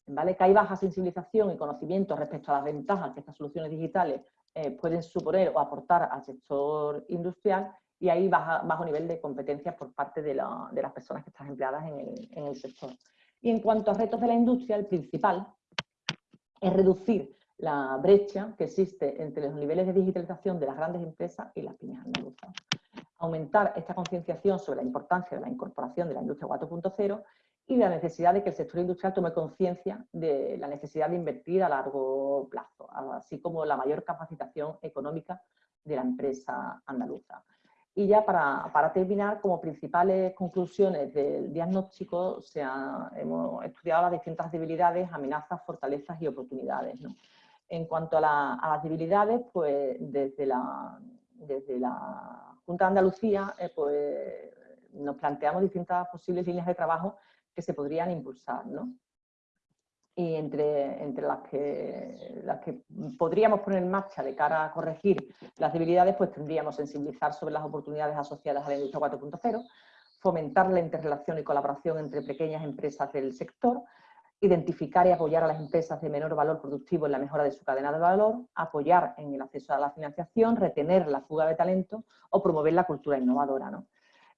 ¿vale? que hay baja sensibilización y conocimiento respecto a las ventajas que estas soluciones digitales eh, pueden suponer o aportar al sector industrial y hay bajo nivel de competencias por parte de, las personas que están empleadas en el, sector. Y en cuanto a retos de la industria, el principal es reducir la brecha que existe entre los niveles de digitalización de las grandes empresas y las pymes andaluzas. Aumentar esta concienciación sobre la importancia de la incorporación de la industria 4.0 y la necesidad de que el sector industrial tome conciencia de la necesidad de invertir a largo plazo, así como la mayor capacitación económica de la empresa andaluza. Y ya para, terminar, como principales conclusiones del diagnóstico, se hemos estudiado las distintas debilidades, amenazas, fortalezas y oportunidades. En cuanto a, las debilidades, pues desde la, desde la Junta de Andalucía eh, pues, nos planteamos distintas posibles líneas de trabajo que se podrían impulsar. ¿no? Y entre, entre las, que, las que podríamos poner en marcha de cara a corregir las debilidades, pues tendríamos sensibilizar sobre las oportunidades asociadas a la industria 4.0, fomentar la interrelación y colaboración entre pequeñas empresas del sector, identificar y apoyar a las empresas de menor valor productivo en la mejora de su cadena de valor, apoyar en el acceso a la financiación, retener la fuga de talento o promover la cultura innovadora. ¿no?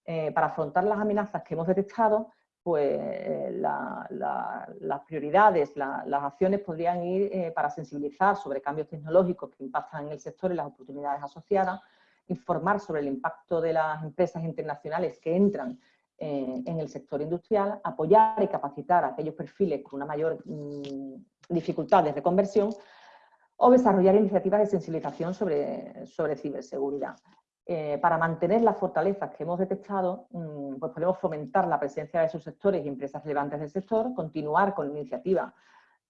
Eh, para afrontar las amenazas que hemos detectado, pues las prioridades, las acciones podrían ir eh, para sensibilizar sobre cambios tecnológicos que impactan en el sector y las oportunidades asociadas, informar sobre el impacto de las empresas internacionales que entran eh, en el sector industrial, apoyar y capacitar a aquellos perfiles con una mayor mm, dificultad de reconversión o desarrollar iniciativas de sensibilización sobre, sobre ciberseguridad. Eh, para mantener las fortalezas que hemos detectado, mm, pues podemos fomentar la presencia de sus sectores y empresas relevantes del sector, continuar con iniciativas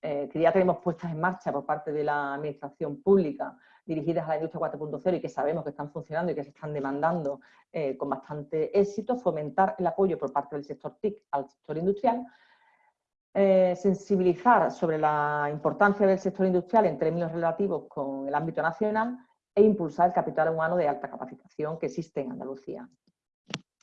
eh, que ya tenemos puestas en marcha por parte de la administración pública dirigidas a la industria 4.0 y que sabemos que están funcionando y que se están demandando eh, con bastante éxito, fomentar el apoyo por parte del sector TIC al sector industrial, sensibilizar sobre la importancia del sector industrial en términos relativos con el ámbito nacional e impulsar el capital humano de alta capacitación que existe en Andalucía.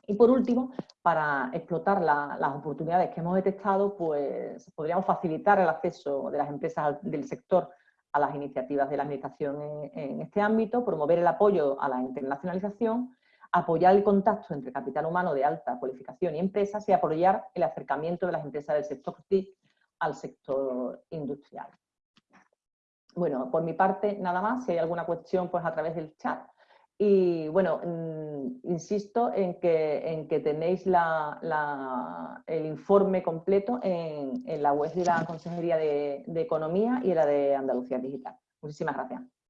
Y por último, para explotar las oportunidades que hemos detectado, pues podríamos facilitar el acceso de las empresas del sector a las iniciativas de la Administración en, en este ámbito, promover el apoyo a la internacionalización, apoyar el contacto entre capital humano de alta cualificación y empresas y apoyar el acercamiento de las empresas del sector TIC al sector industrial. Bueno, por mi parte nada más, si hay alguna cuestión pues a través del chat. Y bueno, mm, insisto en que, en que tenéis el informe completo en, la web de la Consejería de, de Economía y la de Andalucía Digital. Muchísimas gracias.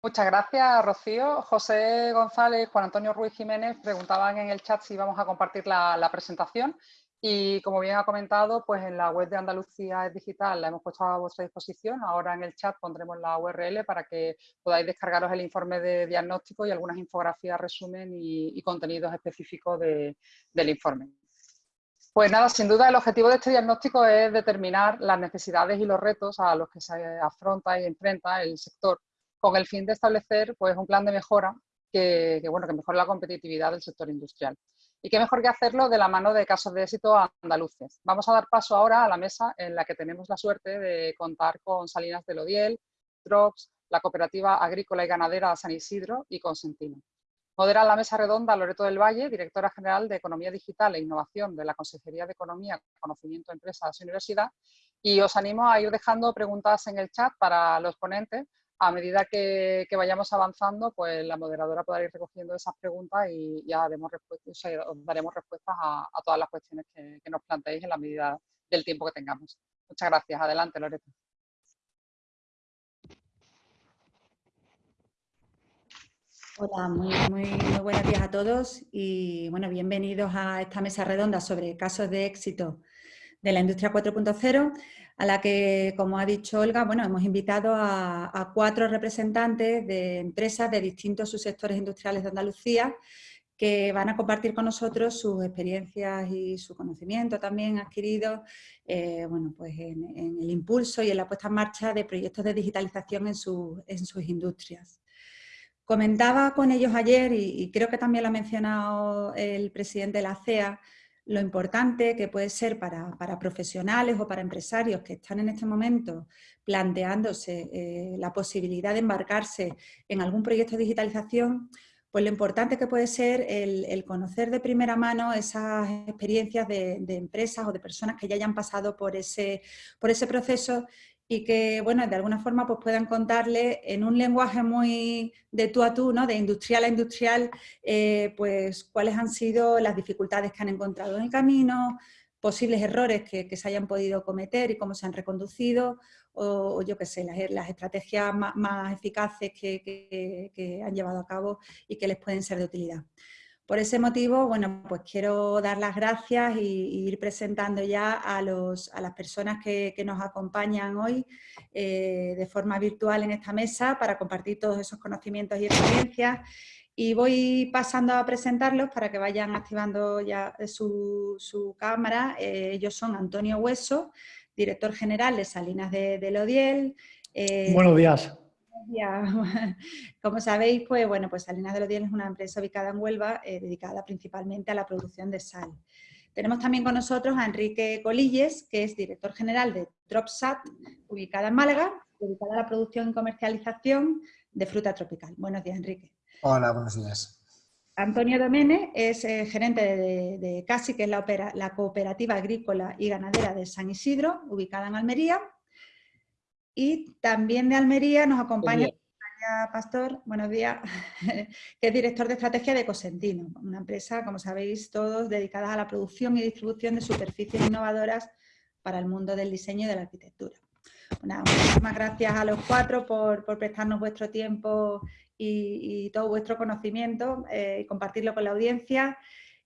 Muchas gracias, Rocío. José González, Juan Antonio Ruiz Jiménez preguntaban en el chat si íbamos a compartir la, presentación y como bien ha comentado, pues en la web de Andalucía es digital la hemos puesto a vuestra disposición. Ahora en el chat pondremos la URL para que podáis descargaros el informe de diagnóstico y algunas infografías, resumen y, contenidos específicos del informe. Pues nada, sin duda el objetivo de este diagnóstico es determinar las necesidades y los retos a los que se afronta y enfrenta el sector con el fin de establecer pues, un plan de mejora que, bueno, que mejore la competitividad del sector industrial. Y qué mejor que hacerlo de la mano de casos de éxito andaluces. Vamos a dar paso ahora a la mesa en la que tenemos la suerte de contar con Salinas de Lodiel, Drops, la Cooperativa Agrícola y Ganadera San Isidro y Consentino. Modera la mesa redonda Loreto del Valle, directora general de Economía Digital e Innovación de la Consejería de Economía, Conocimiento, Empresas y Universidad. Y os animo a ir dejando preguntas en el chat para los ponentes a medida que, vayamos avanzando, pues la moderadora podrá ir recogiendo esas preguntas y ya daremos, daremos respuestas a, todas las cuestiones que, nos planteéis en la medida del tiempo que tengamos. Muchas gracias. Adelante, Loreto. Hola, muy, muy, muy, buenos días a todos y bueno, bienvenidos a esta mesa redonda sobre casos de éxito de la industria 4.0 a la que, como ha dicho Olga, bueno, hemos invitado a, cuatro representantes de empresas de distintos subsectores industriales de Andalucía que van a compartir con nosotros sus experiencias y su conocimiento también adquirido eh, bueno, pues en, el impulso y en la puesta en marcha de proyectos de digitalización en, en sus industrias. Comentaba con ellos ayer, y, y, creo que también lo ha mencionado el presidente de la CEA, lo importante que puede ser para, profesionales o para empresarios que están en este momento planteándose eh, la posibilidad de embarcarse en algún proyecto de digitalización, pues lo importante que puede ser el, conocer de primera mano esas experiencias de, de, empresas o de personas que ya hayan pasado por ese, por ese proceso y que, bueno, de alguna forma pues puedan contarle en un lenguaje muy de tú a tú, ¿no? de industrial a industrial, eh, pues cuáles han sido las dificultades que han encontrado en el camino, posibles errores que, se hayan podido cometer y cómo se han reconducido, o, yo qué sé, las, estrategias más, eficaces que han llevado a cabo y que les pueden ser de utilidad. Por ese motivo, bueno, pues quiero dar las gracias y, ir presentando ya a, los, a las personas que, nos acompañan hoy eh, de forma virtual en esta mesa para compartir todos esos conocimientos y experiencias. Y voy pasando a presentarlos para que vayan activando ya su, cámara. Eh, ellos son Antonio Hueso, director general de Salinas de, de Lodiel. Eh, Buenos días. Como sabéis, pues bueno, pues Salinas de los Días es una empresa ubicada en Huelva, eh, dedicada principalmente a la producción de sal. Tenemos también con nosotros a Enrique Colilles, que es director general de DropSat, ubicada en Málaga, dedicada a la producción y comercialización de fruta tropical. Buenos días, Enrique. Hola, buenos días. Antonio Domene es eh, gerente de, CASI, que es la, la Cooperativa Agrícola y Ganadera de San Isidro, ubicada en Almería. Y también de Almería nos acompaña Pastor, buenos días, que es director de estrategia de Cosentino, una empresa, como sabéis todos, dedicada a la producción y distribución de superficies innovadoras para el mundo del diseño y de la arquitectura. muchísimas gracias a los cuatro por, prestarnos vuestro tiempo y, todo vuestro conocimiento eh, y compartirlo con la audiencia.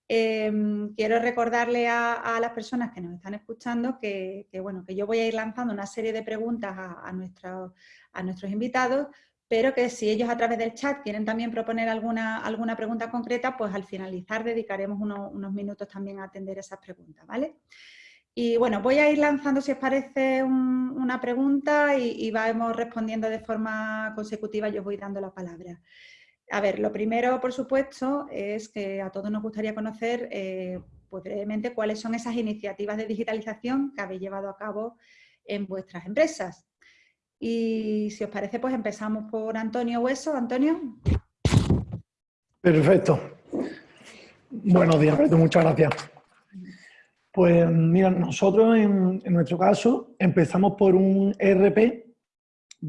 Em, quiero recordarle a, las personas que nos están escuchando que, bueno, que yo voy a ir lanzando una serie de preguntas a, nuestros invitados, pero que si ellos a través del chat quieren también proponer alguna, alguna pregunta concreta, pues al finalizar dedicaremos unos minutos también a atender esas preguntas, ¿vale? Y bueno, voy a ir lanzando, si os parece, una pregunta y, y vamos respondiendo de forma consecutiva, yo os voy dando la palabra. A ver, lo primero, por supuesto, es que a todos nos gustaría conocer eh, pues, brevemente cuáles son esas iniciativas de digitalización que habéis llevado a cabo en vuestras empresas. Y si os parece, pues empezamos por Antonio Hueso. Antonio. Perfecto. Buenos días, muchas gracias. Pues mira, nosotros en, en, nuestro caso empezamos por un ERP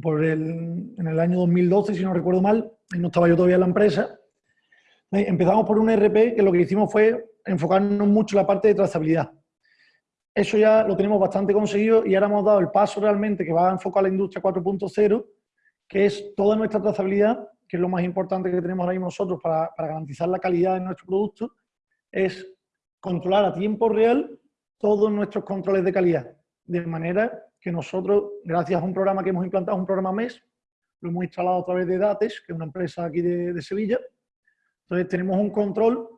por el, en el año 2012, si no recuerdo mal, no estaba yo todavía en la empresa. Empezamos por un RP que lo que hicimos fue enfocarnos mucho en la parte de trazabilidad. Eso ya lo tenemos bastante conseguido y ahora hemos dado el paso realmente que va a enfocar a la industria 4.0, que es toda nuestra trazabilidad, que es lo más importante que tenemos ahora mismo nosotros para, para garantizar la calidad de nuestro producto, es controlar a tiempo real todos nuestros controles de calidad, de manera que nosotros, gracias a un programa que hemos implantado, un programa MES, lo hemos instalado a través de Dates, que es una empresa aquí de, Sevilla, entonces tenemos un control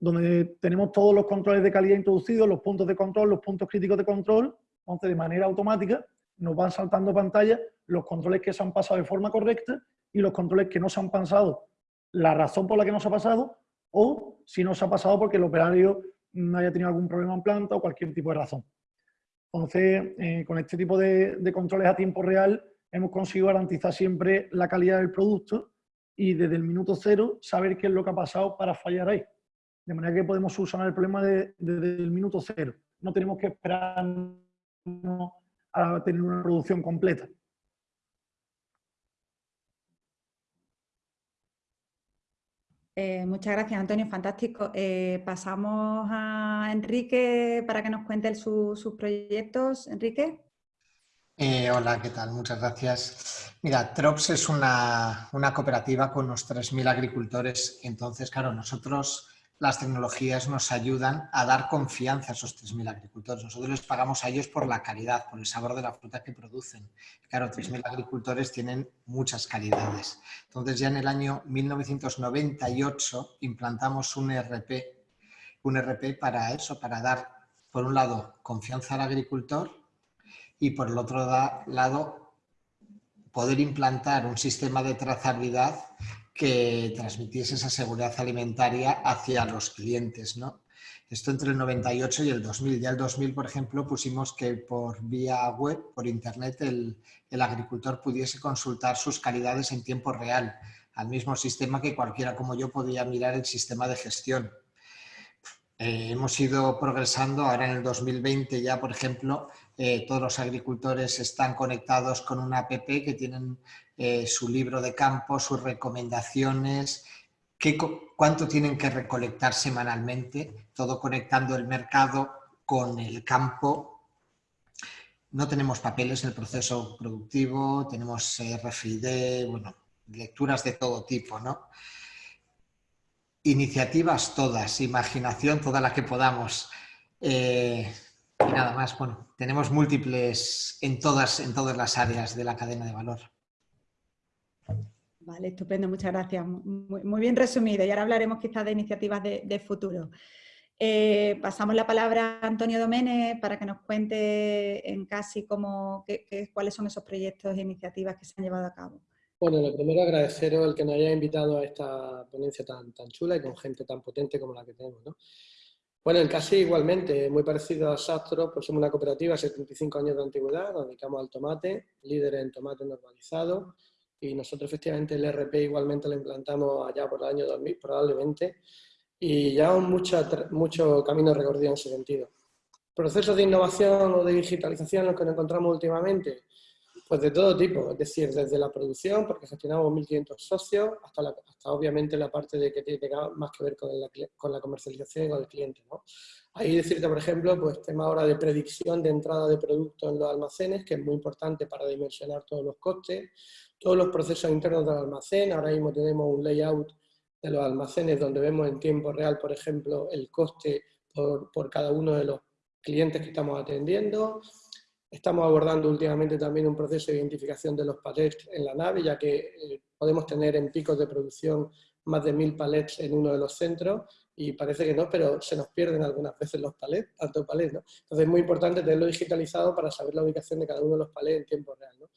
donde tenemos todos los controles de calidad introducidos, los puntos de control, los puntos críticos de control, entonces de manera automática nos van saltando pantalla los controles que se han pasado de forma correcta y los controles que no se han pasado, la razón por la que no se ha pasado o si no se ha pasado porque el operario no haya tenido algún problema en planta o cualquier tipo de razón. Entonces, eh, con este tipo de controles a tiempo real hemos conseguido garantizar siempre la calidad del producto y desde el minuto cero saber qué es lo que ha pasado para fallar ahí. De manera que podemos solucionar el problema desde el minuto cero. No tenemos que esperar a tener una producción completa. Eh, muchas gracias, Antonio, fantástico. Eh, pasamos a Enrique para que nos cuente sus proyectos. Enrique. Eh, hola, ¿qué tal? Muchas gracias. Mira, Trops es una, cooperativa con unos 3.000 agricultores. Entonces, claro, nosotros las tecnologías nos ayudan a dar confianza a esos 3.000 agricultores. Nosotros les pagamos a ellos por la calidad, por el sabor de la fruta que producen. Claro, 3.000 agricultores tienen muchas calidades. Entonces ya en el año 1998 implantamos un ERP, un ERP para eso, para dar, por un lado, confianza al agricultor y por el otro lado, poder implantar un sistema de trazabilidad que transmitiese esa seguridad alimentaria hacia los clientes. ¿no? Esto entre el 98 y el 2000. Ya el 2000, por ejemplo, pusimos que por vía web, por internet, el, agricultor pudiese consultar sus calidades en tiempo real, al mismo sistema que cualquiera como yo podía mirar el sistema de gestión. Eh, hemos ido progresando, ahora en el 2020 ya, por ejemplo, eh, todos los agricultores están conectados con una app que tienen eh, su libro de campo, sus recomendaciones, qué, cuánto tienen que recolectar semanalmente, todo conectando el mercado con el campo. No tenemos papeles en el proceso productivo, tenemos RFID, bueno, lecturas de todo tipo, ¿no? Iniciativas todas, imaginación toda la que podamos. Eh, y nada más, bueno, tenemos múltiples en todas, en todas las áreas de la cadena de valor. Vale, estupendo, muchas gracias. Muy, bien resumido y ahora hablaremos quizás de iniciativas de, futuro. Eh, pasamos la palabra a Antonio Domene para que nos cuente en casi cómo, qué, cuáles son esos proyectos e iniciativas que se han llevado a cabo. Bueno, lo primero agradeceros el que nos haya invitado a esta ponencia tan, tan chula y con gente tan potente como la que tenemos. ¿no? Bueno, el casi igualmente, muy parecido a Sastro, pues somos una cooperativa, 75 años de antigüedad, nos dedicamos al tomate, líder en tomate normalizado, y nosotros efectivamente el RP igualmente lo implantamos allá por el año 2000 probablemente y ya mucho, mucho camino recorrido en ese sentido. Procesos de innovación o de digitalización los que nos encontramos últimamente, pues de todo tipo, es decir, desde la producción, porque gestionamos 1.500 socios, hasta, obviamente la parte de que tiene más que ver con la, comercialización y con el cliente. ¿no? Ahí decirte, por ejemplo, pues tema ahora de predicción de entrada de productos en los almacenes, que es muy importante para dimensionar todos los costes, todos los procesos internos del almacén. Ahora mismo tenemos un layout de los almacenes donde vemos en tiempo real, por ejemplo, el coste por, cada uno de los clientes que estamos atendiendo. Estamos abordando últimamente también un proceso de identificación de los palets en la nave, ya que eh, podemos tener en picos de producción más de mil palets en uno de los centros y parece que no, pero se nos pierden algunas veces los palets, tanto palets, ¿no? Entonces es muy importante tenerlo digitalizado para saber la ubicación de cada uno de los palets en tiempo real, ¿no?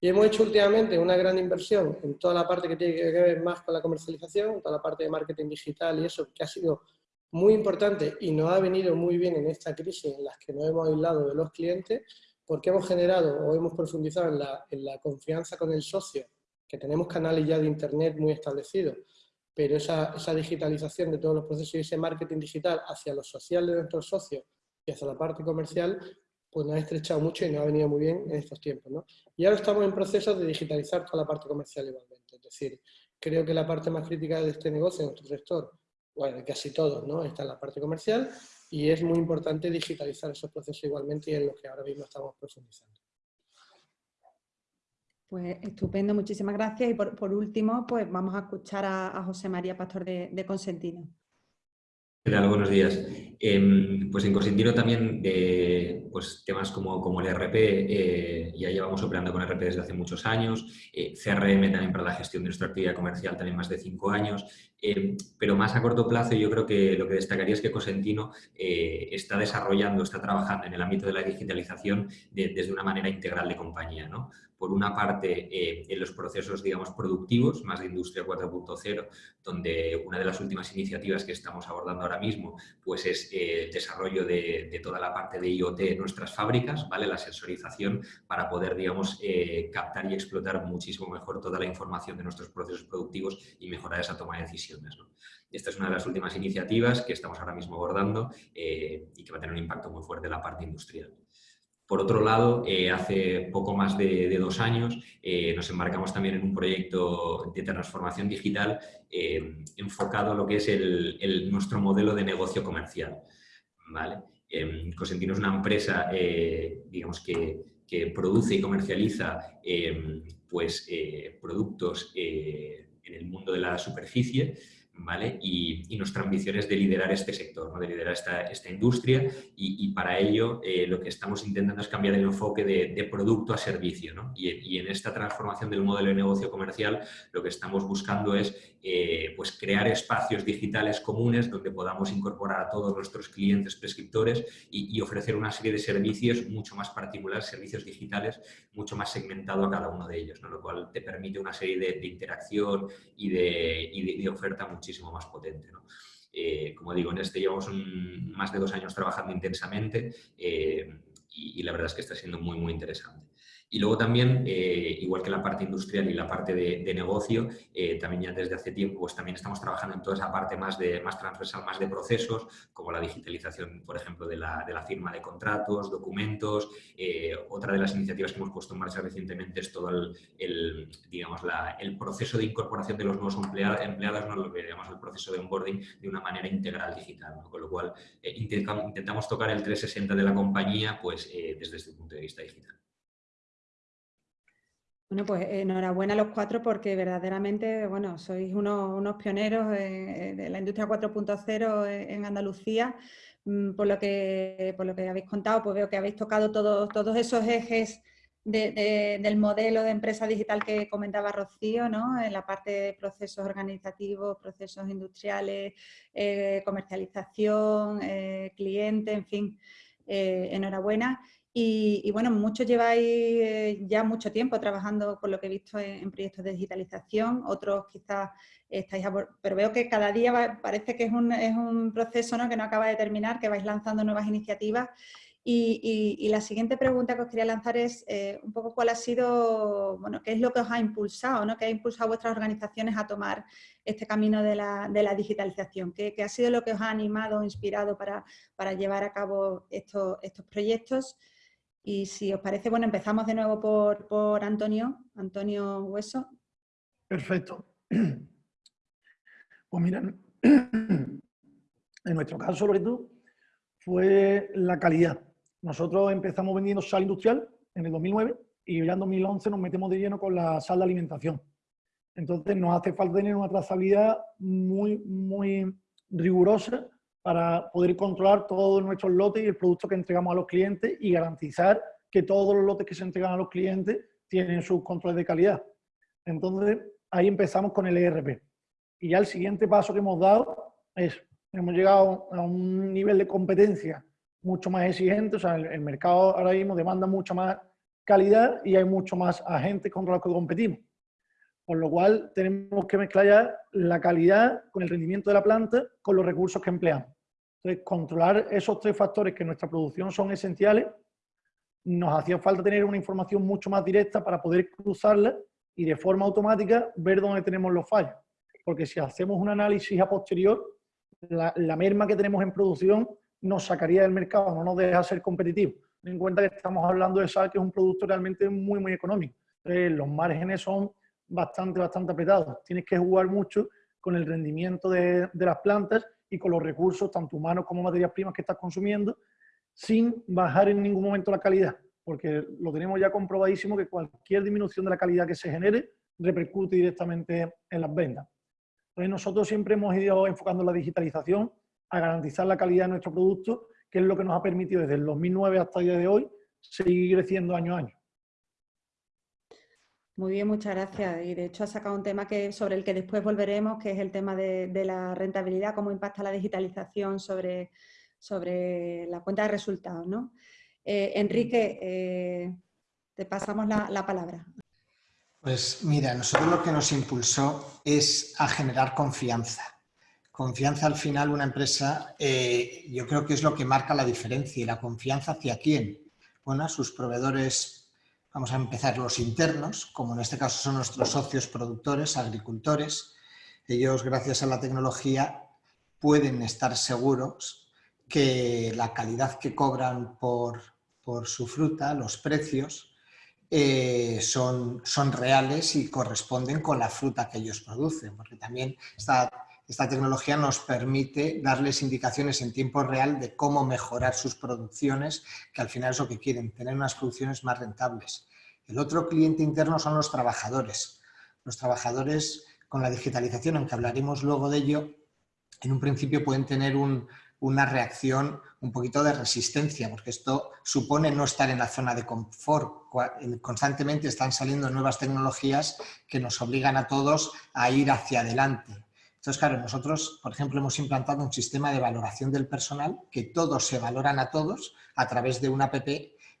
Y hemos hecho últimamente una gran inversión en toda la parte que tiene que ver más con la comercialización, toda la parte de marketing digital y eso, que ha sido muy importante y nos ha venido muy bien en esta crisis en la que nos hemos aislado de los clientes, porque hemos generado o hemos profundizado en la, en la confianza con el socio, que tenemos canales ya de Internet muy establecidos, pero esa, esa digitalización de todos los procesos y ese marketing digital hacia lo social de nuestros socios y hacia la parte comercial pues nos ha estrechado mucho y nos ha venido muy bien en estos tiempos. ¿no? Y ahora estamos en proceso de digitalizar toda la parte comercial igualmente. Es decir, creo que la parte más crítica de este negocio, en nuestro sector, bueno, casi todos, ¿no? está en la parte comercial y es muy importante digitalizar esos procesos igualmente y en lo que ahora mismo estamos profundizando. Pues estupendo, muchísimas gracias. Y por, último, pues vamos a escuchar a, José María Pastor de Consentino. ¿Qué? Buenos días. Em, pues en Cosentino también de pues, temas como, como el RP, eh, ya llevamos operando con RP desde hace muchos años, eh, CRM también para la gestión de nuestra actividad comercial también más de cinco años, pero más a corto plazo yo creo que lo que destacaría es que Cosentino eh, está desarrollando, está trabajando en el ámbito de la digitalización desde una manera integral de compañía. ¿no? Por una parte eh, en los procesos, digamos, productivos, más de Industria 4.0, donde una de las últimas iniciativas que estamos abordando ahora mismo pues es eh, el desarrollo de, toda la parte de IoT en nuestras fábricas, ¿vale? la sensorización para poder, digamos, eh, captar y explotar muchísimo mejor toda la información de nuestros procesos productivos y mejorar esa toma de decisiones. Esta es una de las últimas iniciativas que estamos ahora mismo abordando y que va a tener un impacto muy fuerte en la parte industrial. Por otro lado, eh, hace poco más de, dos años eh, nos embarcamos también en un proyecto de transformación digital eh, enfocado a lo que es nuestro modelo de negocio comercial. ¿vale? Cosentino es una empresa digamos que, produce y comercializa pues, productos en el mundo de la superficie y, nuestra ambición es de liderar este sector, de liderar esta, esta industria y, para ello eh, lo que estamos intentando es cambiar el enfoque de, producto a servicio. Y, en esta transformación del modelo de negocio comercial lo que estamos buscando es eh, pues crear espacios digitales comunes donde podamos incorporar a todos nuestros clientes prescriptores y, ofrecer una serie de servicios mucho más particulares, servicios digitales mucho más segmentado a cada uno de ellos, lo cual te permite una serie de, interacción y de, de oferta muchísimo muchísimo más potente. Eh, como digo, en este llevamos más de dos años trabajando intensamente eh, y, la verdad es que está siendo muy, muy interesante. Y luego también, eh, igual que la parte industrial y la parte de, negocio, eh, también ya desde hace tiempo pues también estamos trabajando en toda esa parte más, de, más transversal, más de procesos, como la digitalización, por ejemplo, de la, de la firma de contratos, documentos. Eh, otra de las iniciativas que hemos puesto en marcha recientemente es todo el, digamos, el proceso de incorporación de los nuevos empleados, ¿no? lo que el proceso de onboarding, de una manera integral digital. Con lo cual, intentamos, tocar el 360 de la compañía pues, desde este punto de vista digital. Bueno, pues enhorabuena a los cuatro porque verdaderamente, bueno, sois unos, pioneros de la industria 4.0 en Andalucía. Mm, por lo, que, por lo que habéis contado, pues veo que habéis tocado todos esos ejes del modelo de empresa digital que comentaba Rocío, ¿no? En la parte de procesos organizativos, procesos industriales, eh, comercialización, eh, cliente, en fin, eh, enhorabuena. Y, bueno, muchos lleváis eh, ya mucho tiempo trabajando, por lo que he visto, en, proyectos de digitalización, otros quizás estáis, pero veo que cada día parece que es un, es un proceso ¿no? que no acaba de terminar, que vais lanzando nuevas iniciativas. Y, la siguiente pregunta que os quería lanzar es eh, un poco cuál ha sido, bueno, qué es lo que os ha impulsado, ¿no? qué ha impulsado a vuestras organizaciones a tomar este camino de la, digitalización, ¿Qué, ¿Qué, ha sido lo que os ha animado o inspirado para, llevar a cabo estos proyectos. Y si os parece, bueno, empezamos de nuevo por, por Antonio, Antonio Hueso. Perfecto. Pues mira, en nuestro caso, Loreto, fue la calidad. Nosotros empezamos vendiendo sal industrial en el 2009 y ya en 2011 nos metemos de lleno con la sal de alimentación. Entonces nos hace falta tener una trazabilidad muy, muy rigurosa para poder controlar todos nuestros lotes y el producto que entregamos a los clientes y garantizar que todos los lotes que se entregan a los clientes tienen sus controles de calidad. Entonces, ahí empezamos con el ERP. Y ya el siguiente paso que hemos dado es, hemos llegado a un nivel de competencia mucho más exigente, o sea, el, mercado ahora mismo demanda mucha más calidad y hay mucho más agentes contra los que competimos. Por lo cual tenemos que mezclar ya la calidad con el rendimiento de la planta con los recursos que empleamos. Entonces, controlar esos tres factores que en nuestra producción son esenciales, nos hacía falta tener una información mucho más directa para poder cruzarla y de forma automática ver dónde tenemos los fallos. Porque si hacemos un análisis a posterior, la, merma que tenemos en producción nos sacaría del mercado, no nos deja ser competitivos. Ten en cuenta que estamos hablando de sal, que es un producto realmente muy, muy económico. los márgenes son bastante, bastante apretado. Tienes que jugar mucho con el rendimiento de, de, las plantas y con los recursos, tanto humanos como materias primas que estás consumiendo, sin bajar en ningún momento la calidad. porque lo tenemos ya comprobadísimo que cualquier disminución de la calidad que se genere repercute directamente en las ventas. Entonces nosotros siempre hemos ido enfocando la digitalización a garantizar la calidad de nuestro producto, que es lo que nos ha permitido desde el 2009 hasta el día de hoy seguir creciendo año a año. Muy bien, muchas gracias. Y de hecho ha sacado un tema que, sobre el que después volveremos, que es el tema de, la rentabilidad, cómo impacta la digitalización sobre, sobre la cuenta de resultados. ¿no? Eh, Enrique, eh, te pasamos la, palabra. Pues mira, nosotros lo que nos impulsó es a generar confianza. Confianza al final una empresa, eh, yo creo que es lo que marca la diferencia. ¿Y la confianza hacia quién? Bueno, a sus proveedores Vamos a empezar los internos, como en este caso son nuestros socios productores, agricultores. Ellos, gracias a la tecnología, pueden estar seguros que la calidad que cobran por, su fruta, los precios, eh, son, son reales y corresponden con la fruta que ellos producen, porque también esta, esta tecnología nos permite darles indicaciones en tiempo real de cómo mejorar sus producciones, que al final es lo que quieren, tener unas producciones más rentables. El otro cliente interno son los trabajadores. Los trabajadores con la digitalización, aunque hablaremos luego de ello, en un principio pueden tener una reacción un poquito de resistencia, porque esto supone no estar en la zona de confort. Constantemente están saliendo nuevas tecnologías que nos obligan a todos a ir hacia adelante. Entonces, claro, nosotros, por ejemplo, hemos implantado un sistema de valoración del personal, que todos se valoran a todos a través de una app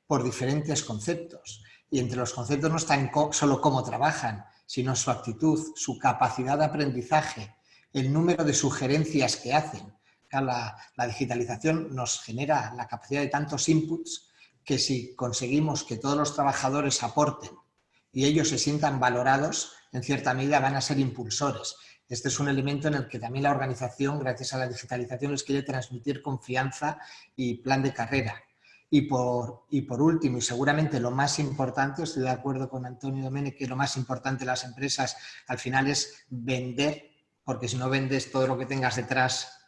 por diferentes conceptos. Y entre los conceptos no están solo cómo trabajan, sino su actitud, su capacidad de aprendizaje, el número de sugerencias que hacen. La, la, digitalización nos genera la capacidad de tantos inputs que si conseguimos que todos los trabajadores aporten y ellos se sientan valorados, en cierta medida van a ser impulsores. Este es un elemento en el que también la organización, gracias a la digitalización, les quiere transmitir confianza y plan de carrera. Y por, y por último, y seguramente lo más importante, estoy de acuerdo con Antonio Domene, que lo más importante de las empresas al final es vender, porque si no vendes todo lo que tengas detrás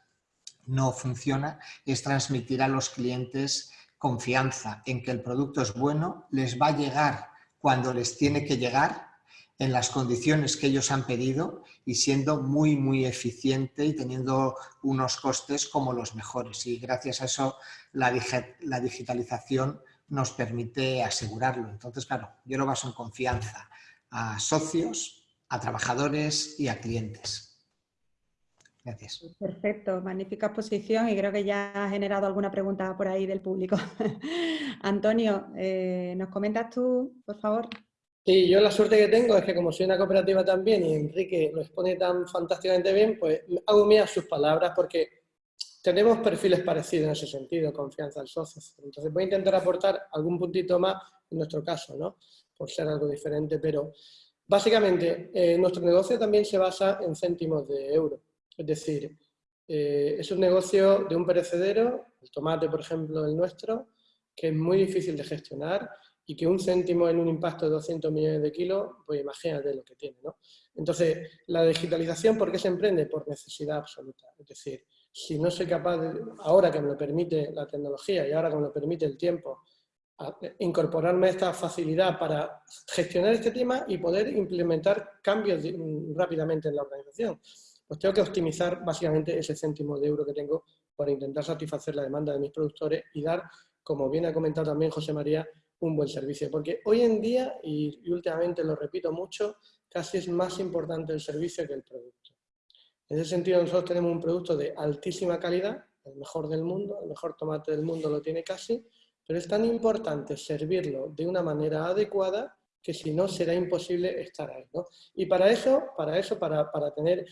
no funciona, es transmitir a los clientes confianza en que el producto es bueno, les va a llegar cuando les tiene que llegar en las condiciones que ellos han pedido y siendo muy, muy eficiente y teniendo unos costes como los mejores. Y gracias a eso la, la digitalización nos permite asegurarlo. Entonces, claro, yo lo baso en confianza a socios, a trabajadores y a clientes. Gracias. Perfecto, magnífica exposición y creo que ya ha generado alguna pregunta por ahí del público. Antonio, eh, ¿nos comentas tú, por favor? Sí, yo la suerte que tengo es que como soy una cooperativa también y Enrique lo expone tan fantásticamente bien, pues hago mías sus palabras porque tenemos perfiles parecidos en ese sentido, confianza al socio. Entonces voy a intentar aportar algún puntito más en nuestro caso, ¿no? Por ser algo diferente, pero básicamente eh, nuestro negocio también se basa en céntimos de euro. Es decir, eh, es un negocio de un perecedero, el tomate, por ejemplo, el nuestro, que es muy difícil de gestionar, y que un céntimo en un impacto de 200 millones de kilos, pues imagínate lo que tiene. ¿no? Entonces, la digitalización, ¿por qué se emprende? Por necesidad absoluta. Es decir, si no soy capaz, de, ahora que me lo permite la tecnología y ahora que me lo permite el tiempo, incorporarme a esta facilidad para gestionar este tema y poder implementar cambios rápidamente en la organización, pues tengo que optimizar básicamente ese céntimo de euro que tengo para intentar satisfacer la demanda de mis productores y dar, como bien ha comentado también José María, un buen servicio. Porque hoy en día, y, últimamente lo repito mucho, casi es más importante el servicio que el producto. En ese sentido, nosotros tenemos un producto de altísima calidad, el mejor del mundo, el mejor tomate del mundo lo tiene casi, pero es tan importante servirlo de una manera adecuada que si no será imposible estar ahí. Y para eso, para, eso para, para tener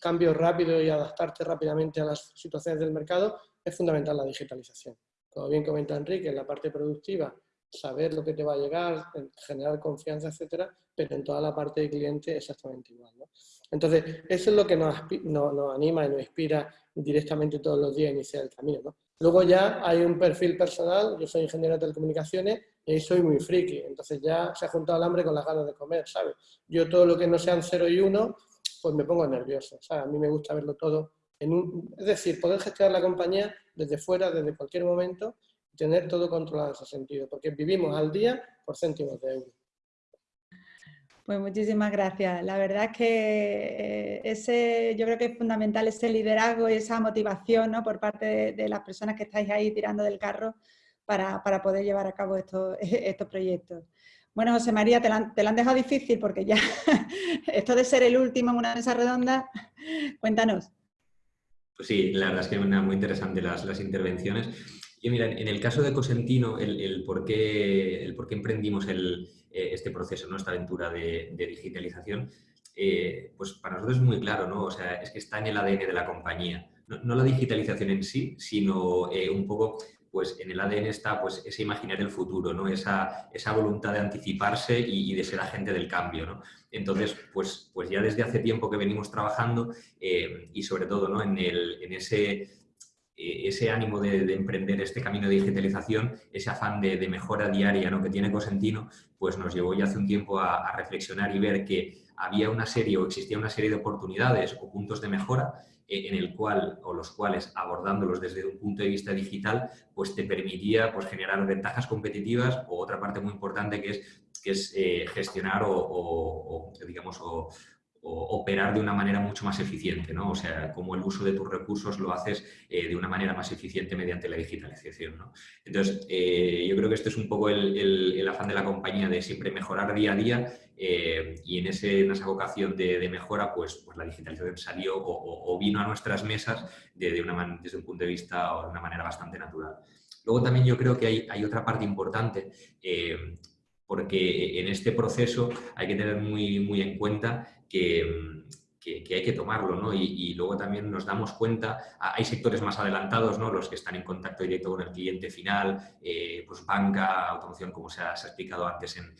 cambios rápidos y adaptarte rápidamente a las situaciones del mercado, es fundamental la digitalización. Como bien comenta Enrique, en la parte productiva saber lo que te va a llegar, generar confianza, etcétera, pero en toda la parte de cliente exactamente igual. Entonces, eso es lo que nos, nos, anima y nos inspira directamente todos los días a iniciar el camino. Luego ya hay un perfil personal, yo soy ingeniero de telecomunicaciones y soy muy friki, entonces ya se ha juntado el hambre con las ganas de comer, ¿sabes? Yo todo lo que no sean 0 y 1, pues me pongo nervioso, ¿sabes? A mí me gusta verlo todo en un... Es decir, poder gestionar la compañía desde fuera, desde cualquier momento, tener todo controlado en ese sentido, porque vivimos al día por céntimos de euro. Pues muchísimas gracias. La verdad es que eh, ese, yo creo que es fundamental ese liderazgo y esa motivación ¿no? por parte de, las personas que estáis ahí tirando del carro para, poder llevar a cabo estos, estos proyectos. Bueno, José María, te la, han dejado difícil porque ya esto de ser el último en una mesa redonda, cuéntanos. Pues sí, la verdad es que muy interesante las, las intervenciones. Y mira, en el caso de Cosentino, el, por, qué, el por qué emprendimos eh, este proceso, ¿no? esta aventura de, digitalización, eh, pues para nosotros es muy claro, ¿no? O sea, es que está en el ADN de la compañía. No, la digitalización en sí, sino eh, un poco, pues en el ADN está pues, ese imaginar el futuro, ¿no? Esa, esa voluntad de anticiparse y, de ser agente del cambio, ¿no? Entonces, pues, pues ya desde hace tiempo que venimos trabajando y sobre todo ¿no? en, el, en ese ese ánimo de, emprender este camino de digitalización, ese afán de, mejora diaria ¿no? que tiene Cosentino, pues nos llevó ya hace un tiempo a, reflexionar y ver que había una serie o existía una serie de oportunidades o puntos de mejora eh, en el cual o los cuales abordándolos desde un punto de vista digital pues te permitía pues generar ventajas competitivas o otra parte muy importante que es que es eh, gestionar o, o digamos o, operar de una manera mucho más eficiente, ¿no? O sea, como el uso de tus recursos lo haces eh, de una manera más eficiente mediante la digitalización, ¿no? Entonces, eh, yo creo que este es un poco el, afán de la compañía de siempre mejorar día a día eh, y en, esa vocación de, mejora, pues, pues, la digitalización salió o, vino a nuestras mesas de, una desde un punto de vista o de una manera bastante natural. Luego también yo creo que hay, hay otra parte importante porque en este proceso hay que tener muy, muy en cuenta que, hay que tomarlo, ¿no? Y, luego también nos damos cuenta, hay sectores más adelantados, ¿no? Los que están en contacto directo con el cliente final, eh, pues banca, automoción, como se ha, explicado antes en,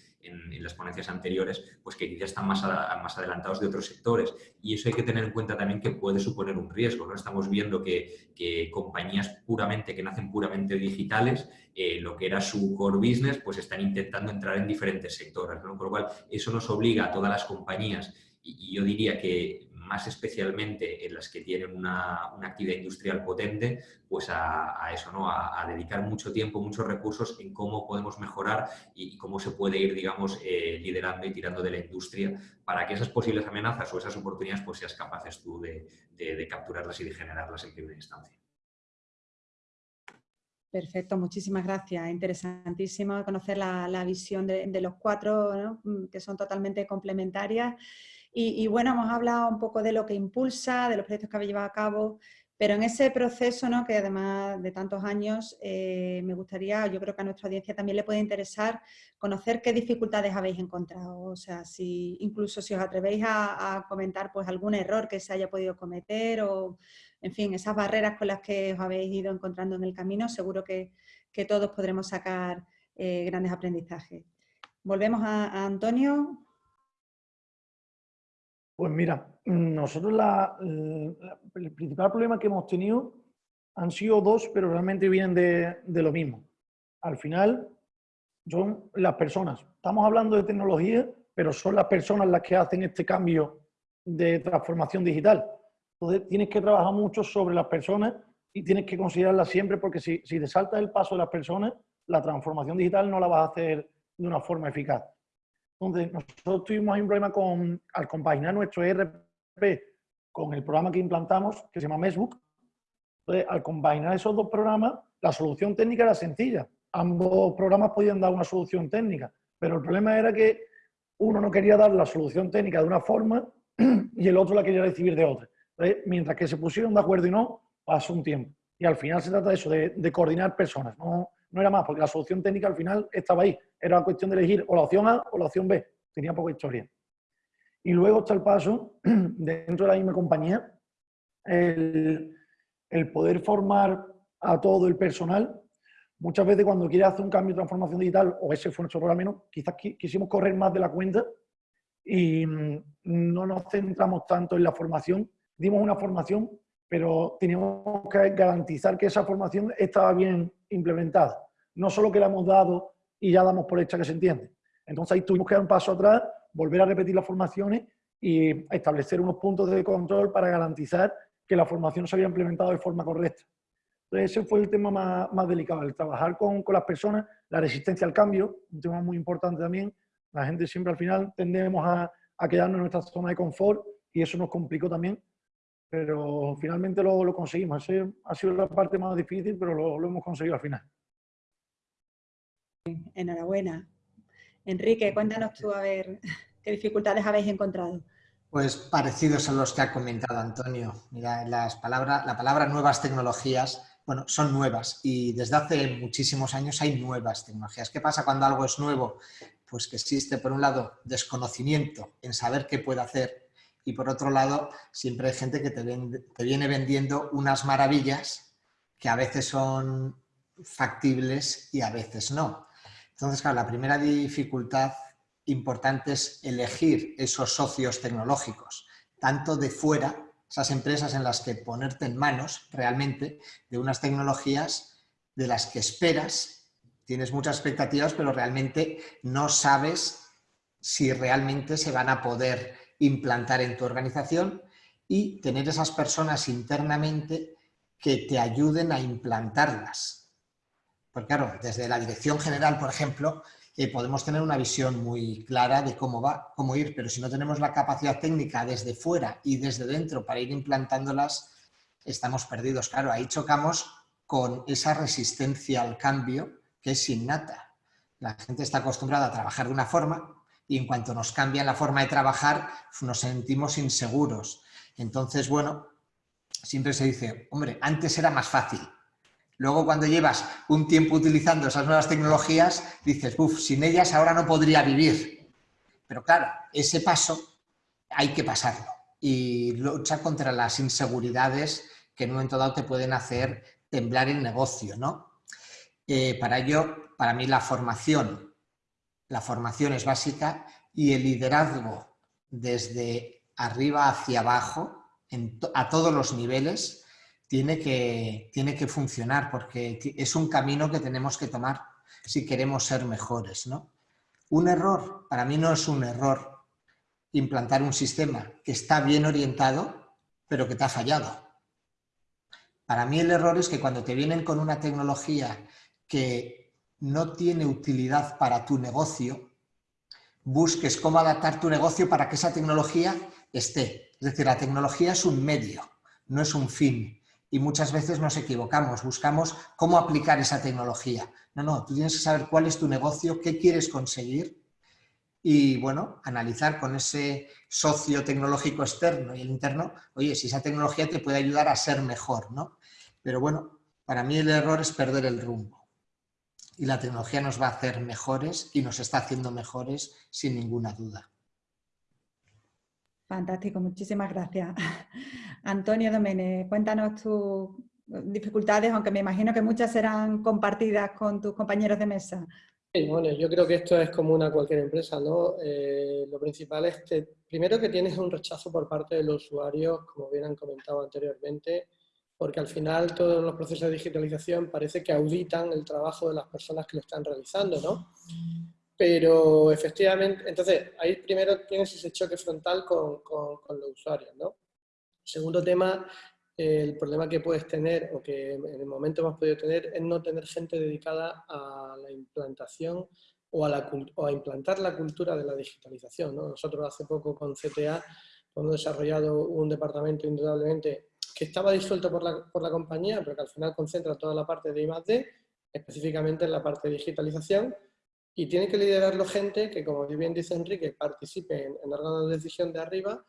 las ponencias anteriores, pues que quizás están más, más adelantados de otros sectores. Y eso hay que tener en cuenta también que puede suponer un riesgo, ¿no? Estamos viendo que, compañías puramente, que nacen puramente digitales, eh, lo que era su core business, pues están intentando entrar en diferentes sectores, ¿no? Con lo cual, eso nos obliga a todas las compañías y, yo diría que más especialmente en las que tienen una, actividad industrial potente, pues a, eso, ¿no? A, dedicar mucho tiempo, muchos recursos en cómo podemos mejorar y, cómo se puede ir, digamos, eh, liderando y tirando de la industria para que esas posibles amenazas o esas oportunidades pues seas capaces tú de, capturarlas y de generarlas en primera instancia. Perfecto, muchísimas gracias. Interesantísimo conocer la, visión de, los cuatro, que son totalmente complementarias. Y, bueno, hemos hablado un poco de lo que impulsa, de los proyectos que habéis llevado a cabo, pero en ese proceso, ¿no? que además de tantos años, eh, me gustaría, yo creo que a nuestra audiencia también le puede interesar conocer qué dificultades habéis encontrado. O sea, si incluso si os atrevéis a, comentar pues algún error que se haya podido cometer o, en fin, esas barreras con las que os habéis ido encontrando en el camino, seguro que, todos podremos sacar eh, grandes aprendizajes. Volvemos a Antonio. Pues mira, nosotros el principal problema que hemos tenido han sido dos, pero realmente vienen de, lo mismo. Al final, son las personas. Estamos hablando de tecnología, pero son las personas las que hacen este cambio de transformación digital. Entonces, tienes que trabajar mucho sobre las personas y tienes que considerarlas siempre porque si, si te saltas el paso de las personas, la transformación digital no la vas a hacer de una forma eficaz. Entonces, nosotros tuvimos un problema con, al compaginar nuestro ERP con el programa que implantamos, que se llama Mesbook. Entonces, al compaginar esos dos programas, la solución técnica era sencilla. Ambos programas podían dar una solución técnica, pero el problema era que uno no quería dar la solución técnica de una forma y el otro la quería recibir de otra. mientras que se pusieron de acuerdo y no, pasó un tiempo. Y al final se trata de eso, de, de coordinar personas, no, no era más, porque la solución técnica al final estaba ahí. Era cuestión de elegir o la opción A o la opción B. Tenía poca historia. Y luego está el paso, dentro de la misma compañía, el, poder formar a todo el personal. Muchas veces cuando quieres hacer un cambio de transformación digital, o ese fue nuestro problema menos, quizás quisimos correr más de la cuenta y mm, no nos centramos tanto en la formación. Dimos una formación, pero teníamos que garantizar que esa formación estaba bien implementada. No solo que la hemos dado y ya damos por hecha que se entiende. Entonces ahí tuvimos que dar un paso atrás, volver a repetir las formaciones y establecer unos puntos de control para garantizar que la formación se había implementado de forma correcta. Entonces ese fue el tema más, delicado, el trabajar con, con, las personas, la resistencia al cambio, un tema muy importante también. La gente siempre al final tendemos a, a quedarnos en nuestra zona de confort y eso nos complicó también, pero finalmente lo, lo conseguimos. Esa ha sido la parte más difícil, pero lo, lo hemos conseguido al final. Enhorabuena. Enrique, cuéntanos tú a ver qué dificultades habéis encontrado. Pues parecidos a los que ha comentado Antonio. Mira, las palabras, la palabra nuevas tecnologías, bueno, son nuevas y desde hace muchísimos años hay nuevas tecnologías. ¿Qué pasa cuando algo es nuevo? Pues que existe, por un lado, desconocimiento en saber qué puede hacer y por otro lado, siempre hay gente que te, viene vendiendo unas maravillas que a veces son factibles y a veces no. Entonces, claro, la primera dificultad importante es elegir esos socios tecnológicos, tanto de fuera, esas empresas en las que ponerte en manos realmente de unas tecnologías de las que esperas, tienes muchas expectativas, pero realmente no sabes si realmente se van a poder implantar en tu organización y tener esas personas internamente que te ayuden a implantarlas. Porque claro, desde la dirección general, por ejemplo, eh, podemos tener una visión muy clara de cómo va, cómo ir, pero si no tenemos la capacidad técnica desde fuera y desde dentro para ir implantándolas, estamos perdidos. Claro, ahí chocamos con esa resistencia al cambio que es innata. La gente está acostumbrada a trabajar de una forma y en cuanto nos cambia la forma de trabajar nos sentimos inseguros. Entonces, bueno, siempre se dice, hombre, antes era más fácil, Luego cuando llevas un tiempo utilizando esas nuevas tecnologías, dices, uff, sin ellas ahora no podría vivir. Pero claro, ese paso hay que pasarlo y luchar contra las inseguridades que en un momento dado te pueden hacer temblar el negocio, ¿no? Eh, para ello, para mí la formación, la formación es básica y el liderazgo desde arriba hacia abajo, a todos los niveles, tiene que, tiene que funcionar porque es un camino que tenemos que tomar si queremos ser mejores. ¿no? Un error, para mí no es un error implantar un sistema que está bien orientado, pero que te ha fallado. Para mí el error es que cuando te vienen con una tecnología que no tiene utilidad para tu negocio, busques cómo adaptar tu negocio para que esa tecnología esté. Es decir, la tecnología es un medio, no es un fin y muchas veces nos equivocamos, buscamos cómo aplicar esa tecnología. No, no, tú tienes que saber cuál es tu negocio, qué quieres conseguir y, bueno, analizar con ese socio tecnológico externo y el interno, oye, si esa tecnología te puede ayudar a ser mejor, ¿no? Pero bueno, para mí el error es perder el rumbo. Y la tecnología nos va a hacer mejores y nos está haciendo mejores sin ninguna duda. Fantástico, muchísimas gracias. Antonio Domene, cuéntanos tus dificultades, aunque me imagino que muchas serán compartidas con tus compañeros de mesa. bueno, yo creo que esto es común a cualquier empresa, ¿no? Eh, lo principal es que, primero que tienes un rechazo por parte de los usuarios, como bien han comentado anteriormente, porque al final todos los procesos de digitalización parece que auditan el trabajo de las personas que lo están realizando, ¿no? Pero efectivamente, entonces ahí primero tienes ese choque frontal con, con, los usuarios, ¿no? Segundo tema, el problema que puedes tener o que en el momento hemos podido tener es no tener gente dedicada a la implantación o a, la, o a implantar la cultura de la digitalización. ¿no? Nosotros hace poco con CTA hemos desarrollado un departamento indudablemente que estaba disuelto por la, por la compañía, pero que al final concentra toda la parte de I+.D., específicamente en la parte de digitalización, y tiene que liderarlo gente que, como bien dice Enrique, participe en, en órganos de decisión de arriba,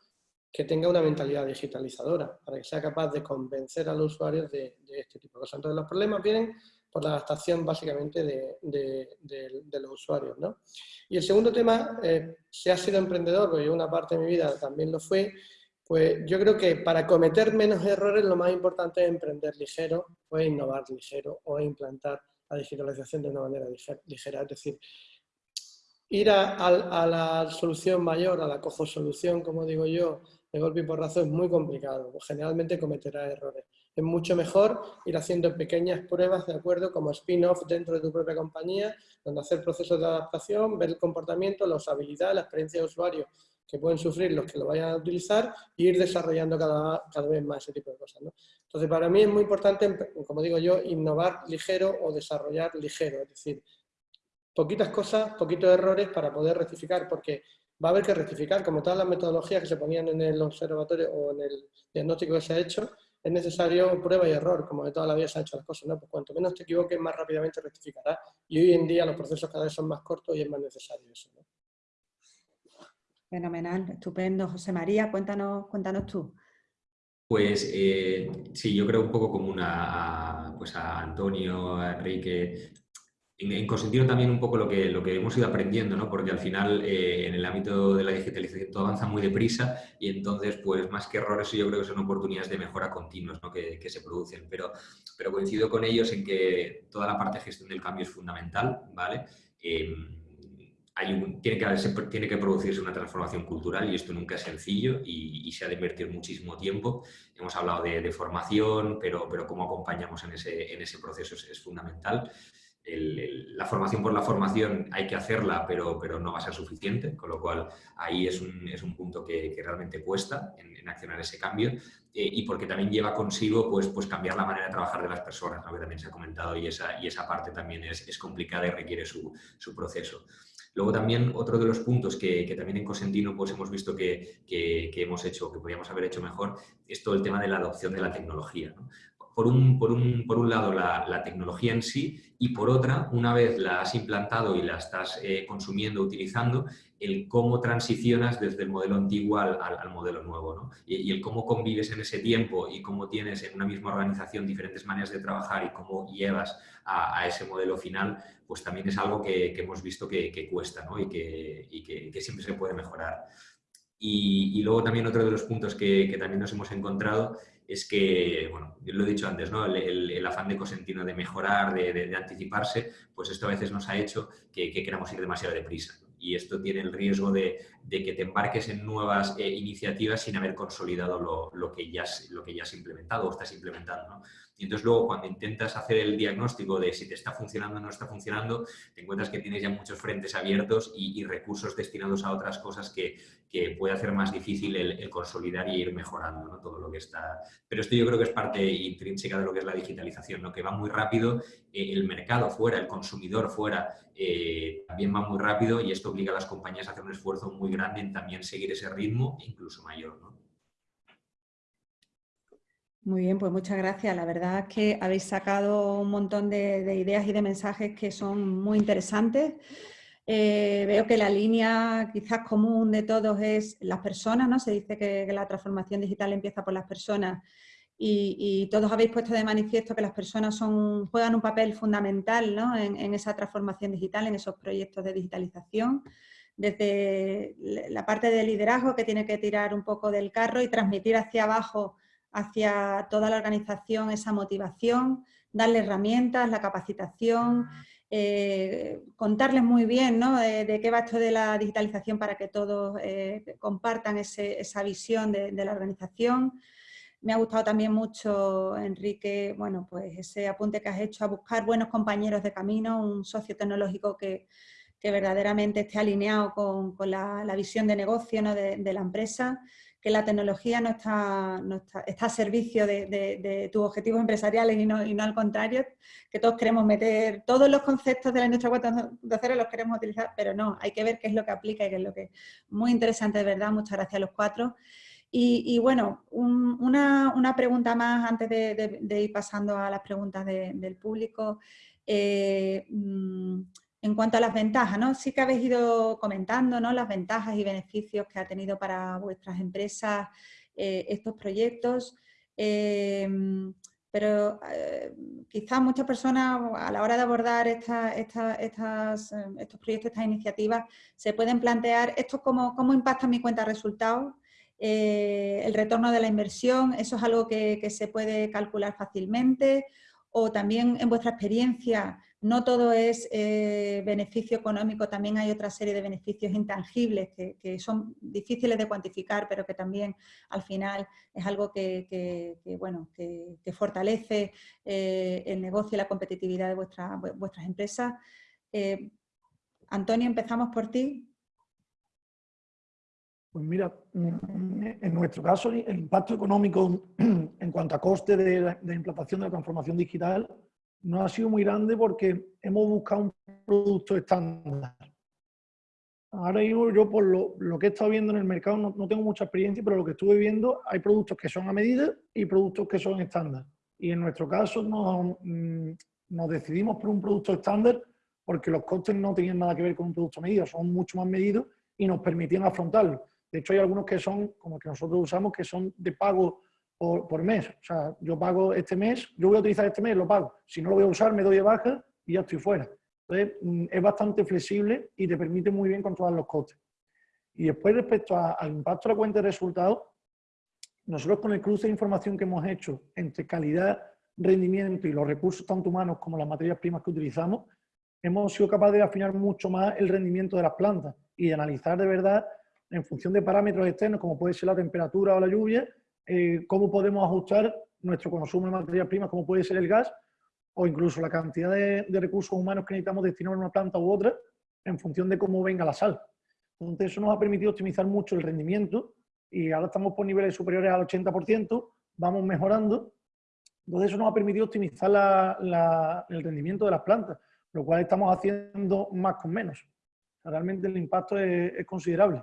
que tenga una mentalidad digitalizadora, para que sea capaz de convencer a los usuarios de, este tipo de cosas. Entonces, los problemas vienen por la adaptación básicamente de, los usuarios. ¿no? Y el segundo tema, eh, si has sido emprendedor, porque yo una parte de mi vida también lo fue, pues yo creo que para cometer menos errores lo más importante es emprender ligero o innovar ligero o implantar la digitalización de una manera ligera. Es decir, ir a, la solución mayor, a la cojo solución, como digo yo, de golpe y porrazo es muy complicado. Generalmente cometerá errores. Es mucho mejor ir haciendo pequeñas pruebas, ¿de acuerdo? Como spin-off dentro de tu propia compañía, donde hacer procesos de adaptación, ver el comportamiento, la usabilidad, la experiencia de usuario que pueden sufrir los que lo vayan a utilizar y ir desarrollando cada, cada vez más ese tipo de cosas. ¿no? Entonces, para mí es muy importante, como digo yo, innovar ligero o desarrollar ligero, es decir, poquitas cosas, poquitos errores para poder rectificar, porque va a haber que rectificar, como todas las metodologías que se ponían en el observatorio o en el diagnóstico que se ha hecho, es necesario prueba y error, como de toda la vida se han hecho las cosas, ¿no? Pues cuanto menos te equivoques, más rápidamente rectificarás. Y hoy en día los procesos cada vez son más cortos y es más necesario eso, ¿no? Fenomenal, estupendo. José María, cuéntanos, cuéntanos tú. Pues eh, sí, yo creo un poco común a, pues a Antonio, a Enrique, en, en también un poco lo que, lo que hemos ido aprendiendo, ¿no? porque al final eh, en el ámbito de la digitalización todo avanza muy deprisa y entonces pues más que errores yo creo que son oportunidades de mejora continuas ¿no? que, que, se producen, pero, pero coincido con ellos en que toda la parte de gestión del cambio es fundamental, ¿vale? Em, hay tiene, que tiene que producirse una transformación cultural y esto nunca es sencillo y, se ha de invertir muchísimo tiempo. Hemos hablado de, formación, pero, pero cómo acompañamos en ese, en ese proceso es, es fundamental la formación por la formación hay que hacerla, pero, pero no va a ser suficiente, con lo cual ahí es un, es un punto que, que, realmente cuesta en, accionar ese cambio eh, y porque también lleva consigo pues, pues cambiar la manera de trabajar de las personas, que también se ha comentado y esa, y esa parte también es, es complicada y requiere su, su, proceso. Luego también otro de los puntos que, también en Cosentino pues hemos visto que, que, hemos hecho, que podríamos haber hecho mejor, es todo el tema de la adopción de la tecnología. ¿no? por un, por un, por un lado la, tecnología en sí y por otra, una vez la has implantado y la estás eh, consumiendo, utilizando, el cómo transicionas desde el modelo antiguo al, modelo nuevo. ¿no? Y, el cómo convives en ese tiempo y cómo tienes en una misma organización diferentes maneras de trabajar y cómo llevas a, ese modelo final, pues también es algo que, hemos visto que, cuesta ¿no? y, que, que, siempre se puede mejorar. Y, luego también otro de los puntos que, también nos hemos encontrado es que, bueno, yo lo he dicho antes, ¿no? el, afán de Cosentino de mejorar, de, anticiparse, pues esto a veces nos ha hecho que, queramos ir demasiado deprisa. Y esto tiene el riesgo de, que te embarques en nuevas eh, iniciativas sin haber consolidado lo, lo, que ya, lo que ya has implementado o estás implementando. ¿no? Y entonces luego cuando intentas hacer el diagnóstico de si te está funcionando o no está funcionando, te encuentras que tienes ya muchos frentes abiertos y, recursos destinados a otras cosas que, que puede hacer más difícil el, consolidar y ir mejorando ¿no? todo lo que está. Pero esto yo creo que es parte intrínseca de lo que es la digitalización, ¿no? que va muy rápido, eh, el mercado fuera, el consumidor fuera, eh, también va muy rápido y esto obliga a las compañías a hacer un esfuerzo muy grande en también seguir ese ritmo, incluso mayor. ¿no? Muy bien, pues muchas gracias. La verdad es que habéis sacado un montón de, ideas y de mensajes que son muy interesantes. Eh, veo que la línea quizás común de todos es las personas, ¿no? Se dice que, la transformación digital empieza por las personas y, todos habéis puesto de manifiesto que las personas son, juegan un papel fundamental ¿no? en, en, esa transformación digital, en esos proyectos de digitalización. Desde la parte de liderazgo que tiene que tirar un poco del carro y transmitir hacia abajo hacia toda la organización esa motivación, darle herramientas, la capacitación, eh, contarles muy bien ¿no? de, qué va esto de la digitalización para que todos eh, compartan esa visión de, la organización. Me ha gustado también mucho, Enrique, bueno, pues ese apunte que has hecho a buscar buenos compañeros de camino, un socio tecnológico que, verdaderamente esté alineado con, la, visión de negocio de la empresa que la tecnología no está, está, a servicio de, tus objetivos empresariales y no, y no, al contrario, que todos queremos meter todos los conceptos de la industria 4.0 los queremos utilizar, pero no, hay que ver qué es lo que aplica y qué es lo que... Muy interesante, de verdad, muchas gracias a los cuatro. Y, bueno, una, pregunta más antes de, ir pasando a las preguntas del público. Eh, mm, en cuanto a las ventajas, ¿no? sí que habéis ido comentando las ventajas y beneficios que ha tenido para vuestras empresas eh, estos proyectos, em, pero eh, quizás muchas personas a la hora de abordar em, estos proyectos, estas iniciativas, se pueden plantear esto cómo, cómo impacta mi cuenta de resultados, eh, el retorno de la inversión, eso es algo que, que se puede calcular fácilmente, o también en vuestra experiencia, no todo es eh, beneficio económico, también hay otra serie de beneficios intangibles que, son difíciles de cuantificar, pero que también al final es algo que, bueno, que, fortalece eh, el negocio y la competitividad de vuestras empresas. Eh, Antonio, empezamos por ti. Pues mira, en nuestro caso el impacto económico en cuanto a coste de la, implantación de la transformación digital no ha sido muy grande porque hemos buscado un producto estándar. Ahora yo por lo, que he estado viendo en el mercado no, tengo mucha experiencia, pero lo que estuve viendo hay productos que son a medida y productos que son estándar. Y en nuestro caso nos, mm, nos decidimos por un producto estándar porque los costes no tenían nada que ver con un producto a medida, son mucho más medidos y nos permitían afrontarlo. De hecho, hay algunos que son, como el que nosotros usamos, que son de pago por, mes. O sea, yo pago este mes, yo voy a utilizar este mes, lo pago. Si no lo voy a usar, me doy de baja y ya estoy fuera. Entonces, mm, es bastante flexible y te permite muy bien controlar los costes. Y después, respecto al impacto de la cuenta de resultados, nosotros con el cruce de información que hemos hecho entre calidad, rendimiento y los recursos tanto humanos como las materias primas que utilizamos, hemos sido capaces de afinar mucho más el rendimiento de las plantas y de analizar de verdad en función de parámetros externos, como puede ser la temperatura o la lluvia, eh, cómo podemos ajustar nuestro consumo de materias primas, como puede ser el gas, o incluso la cantidad de, recursos humanos que necesitamos destinar a una planta u otra, en función de cómo venga la sal. Entonces, eso nos ha permitido optimizar mucho el rendimiento y ahora estamos por niveles superiores al 80%, vamos mejorando. Entonces, eso nos ha permitido optimizar el rendimiento de las plantas, lo cual estamos haciendo más con menos. Realmente el impacto es considerable.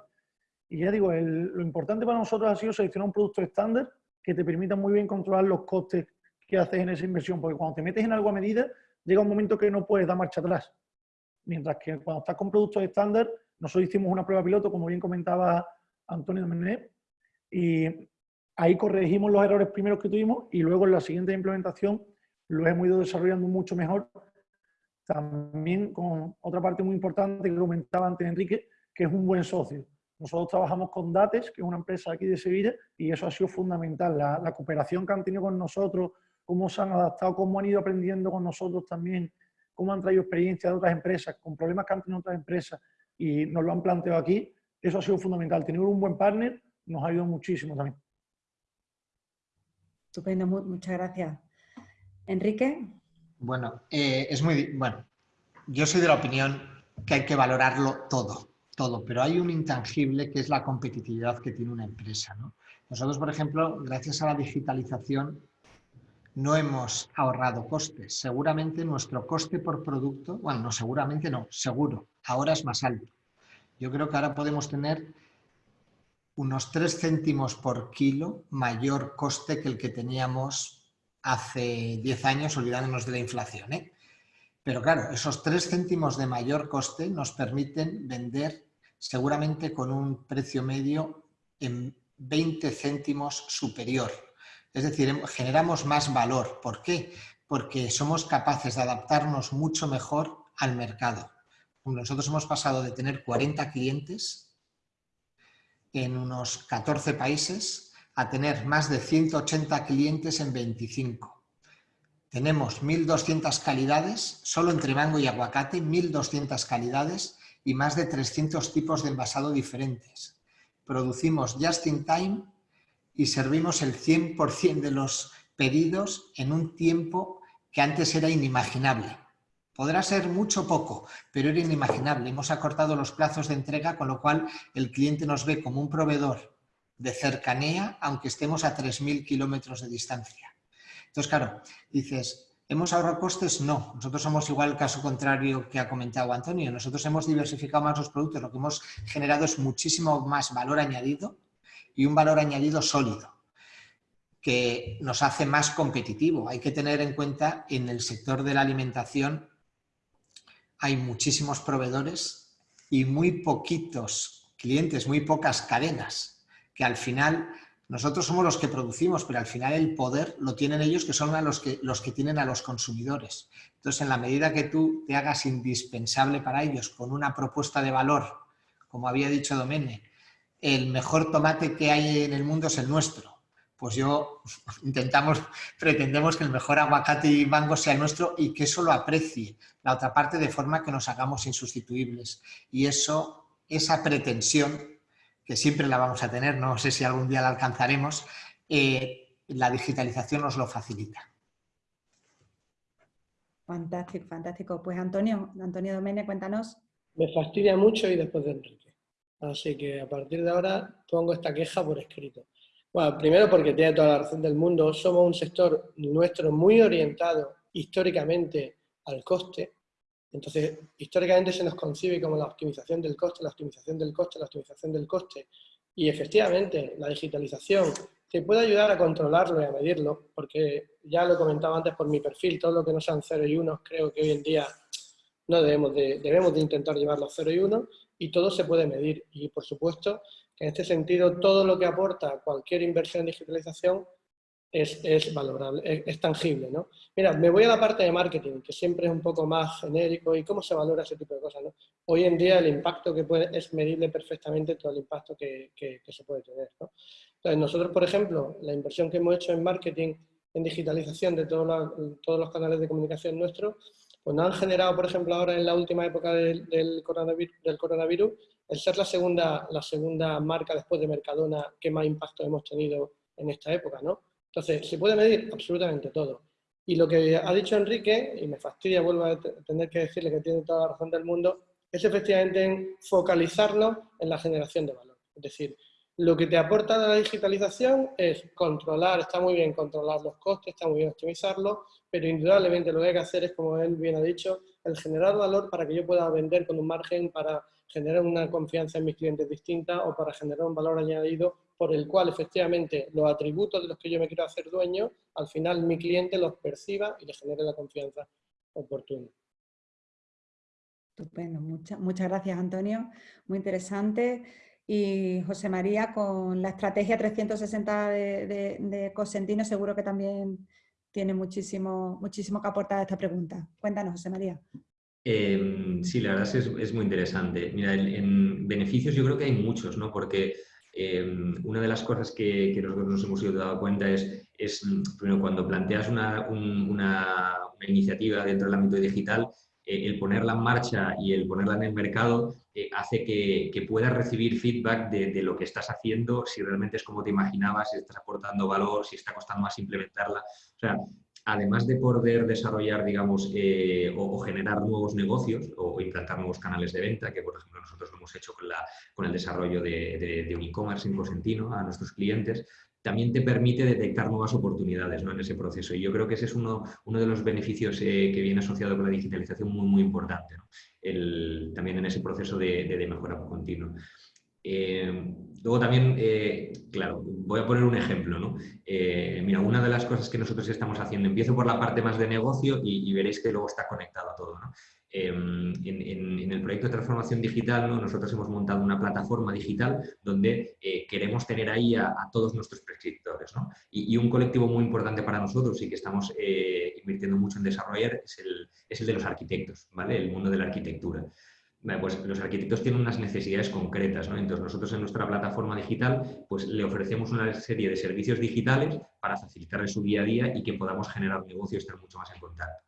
Y ya digo, lo importante para nosotros ha sido seleccionar un producto estándar que te permita muy bien controlar los costes que haces en esa inversión, porque cuando te metes en algo a medida, llega un momento que no puedes dar marcha atrás. Mientras que cuando estás con productos estándar, nosotros hicimos una prueba piloto, como bien comentaba Antonio Mené, y ahí corregimos los errores primeros que tuvimos y luego en la siguiente implementación lo hemos ido desarrollando mucho mejor. También con otra parte muy importante que comentaba antes Enrique, que es un buen socio. Nosotros trabajamos con Dates, que es una empresa aquí de Sevilla, y eso ha sido fundamental. La, cooperación que han tenido con nosotros, cómo se han adaptado, cómo han ido aprendiendo con nosotros también, cómo han traído experiencia de otras empresas, con problemas que han tenido otras empresas y nos lo han planteado aquí, eso ha sido fundamental. Tener un buen partner nos ha ayudado muchísimo también. Estupendo, muchas gracias. Enrique. Bueno, eh, es muy... Bueno, yo soy de la opinión que hay que valorarlo todo todo, pero hay un intangible que es la competitividad que tiene una empresa. Nosotros, por ejemplo, gracias a la digitalización, no hemos ahorrado costes. Seguramente nuestro coste por producto, bueno, no seguramente no, seguro, ahora es más alto. Yo creo que ahora podemos tener unos 3 céntimos por kilo mayor coste que el que teníamos hace 10 años, olvidándonos de la inflación. ¿eh? Pero claro, esos 3 céntimos de mayor coste nos permiten vender seguramente con un precio medio en 20 céntimos superior. Es decir, em, generamos más valor. ¿Por qué? Porque somos capaces de adaptarnos mucho mejor al mercado. Nosotros hemos pasado de tener 40 clientes en unos 14 países a tener más de 180 clientes en 25. Tenemos 1.200 calidades, solo entre mango y aguacate, 1.200 calidades y más de 300 tipos de envasado diferentes. Producimos just in time y servimos el 100% de los pedidos en un tiempo que antes era inimaginable. Podrá ser mucho o poco, pero era inimaginable. Hemos acortado los plazos de entrega, con lo cual el cliente nos ve como un proveedor de cercanía, aunque estemos a 3.000 kilómetros de distancia. Entonces, claro, dices, ¿Hemos ahorrado costes? No. Nosotros somos igual el caso contrario que ha comentado Antonio. Nosotros hemos diversificado más los productos. Lo que hemos generado es muchísimo más valor añadido y un valor añadido sólido que nos hace más competitivo. Hay que tener en cuenta en el sector de la alimentación hay muchísimos proveedores y muy poquitos clientes, muy pocas cadenas, que al final nosotros somos los que producimos, pero al final el poder lo tienen ellos, que son los que, los que tienen a los consumidores. Entonces, en la medida que tú te hagas indispensable para ellos con una propuesta de valor, como había dicho Domene, el mejor tomate que hay en el mundo es el nuestro. Pues yo intentamos, pretendemos que el mejor aguacate y mango sea nuestro y que eso lo aprecie la otra parte de forma que nos hagamos insustituibles. Y eso, esa pretensión que siempre la vamos a tener, no sé si algún día la alcanzaremos, eh, la digitalización nos lo facilita. Fantástico, fantástico. Pues Antonio, Antonio Domene, cuéntanos. Me fastidia mucho y después de Enrique. Así que a partir de ahora pongo esta queja por escrito. Bueno, primero porque tiene toda la razón del mundo, somos un sector nuestro muy orientado históricamente al coste, entonces históricamente se nos concibe como la optimización del coste, la optimización del coste, la optimización del coste, y efectivamente la digitalización te puede ayudar a controlarlo y a medirlo, porque ya lo he comentado antes por mi perfil, todo lo que no sean 0 y 1 creo que hoy en día no debemos de, debemos de intentar llevarlo a 0 y 1 y todo se puede medir. Y por supuesto que en este sentido todo lo que aporta cualquier inversión en digitalización es, es valorable, es, tangible. ¿no? Mira, me voy a la parte de marketing, que siempre es un poco más genérico y cómo se valora ese tipo de cosas. ¿no? Hoy en día el impacto que puede, es medible perfectamente todo el impacto que, que, se puede tener. ¿no? Entonces nosotros, por ejemplo, la inversión que hemos hecho en marketing, en digitalización de todos los canales de comunicación nuestros, pues nos han generado, por ejemplo, ahora en la última época del, del, coronavirus, el ser la segunda, la segunda marca después de Mercadona que más impacto hemos tenido en esta época, ¿no? Entonces, ¿se puede medir? Absolutamente todo. Y lo que ha dicho Enrique, y me fastidia, vuelvo a tener que decirle que tiene toda la razón del mundo, es efectivamente focalizarnos en la generación de valor. Es decir, lo que te aporta la digitalización es controlar, está muy bien controlar los costes, está muy bien optimizarlos, pero indudablemente lo que hay que hacer es, como él bien ha dicho, el generar valor para que yo pueda vender con un margen para generar una confianza en mis clientes distinta o para generar un valor añadido por el cual efectivamente los atributos de los que yo me quiero hacer dueño, al final mi cliente los perciba y le genere la confianza oportuna. Estupendo, muchas, muchas gracias Antonio, muy interesante y José María con la estrategia 360 de, de, Cosentino seguro que también tiene muchísimo, muchísimo que aportar a esta pregunta. Cuéntanos, José María. Em, sí, la verdad es, es, muy interesante. Mira, en, beneficios yo creo que hay muchos, ¿no? Porque em, una de las cosas que, nosotros nos hemos ido dado cuenta es, es primero, cuando planteas una, iniciativa dentro del ámbito digital, eh, el ponerla en marcha y el ponerla en el mercado eh, hace que, que, puedas recibir feedback de, lo que estás haciendo, si realmente es como te imaginabas, si estás aportando valor, si está costando más implementarla. Además de poder desarrollar, digamos, eh, o, generar nuevos negocios o, implantar nuevos canales de venta, que por ejemplo nosotros lo hemos hecho con, la, con el desarrollo de, un e-commerce en Cosentino a nuestros clientes, también te permite detectar nuevas oportunidades ¿no? en ese proceso. Y yo creo que ese es uno, uno de los beneficios eh, que viene asociado con la digitalización muy, muy importante, el, también en ese proceso de, mejora continua. Eh, luego también, eh, claro, voy a poner un ejemplo. ¿no? mira, una de las cosas que nosotros estamos haciendo, empiezo por la parte más de negocio y, veréis que luego está conectado a todo. ¿no? En, el proyecto de transformación digital, ¿no? nosotros hemos montado una plataforma digital donde eh, queremos tener ahí a, todos nuestros prescriptores. ¿no? Y, un colectivo muy importante para nosotros y que estamos eh, invirtiendo mucho en desarrollar es el, es el, de los arquitectos, ¿vale? el mundo de la arquitectura. Pues los arquitectos tienen unas necesidades concretas, ¿no? Entonces nosotros en nuestra plataforma digital pues le ofrecemos una serie de servicios digitales para facilitarle su día a día y que podamos generar negocios y estar mucho más en contacto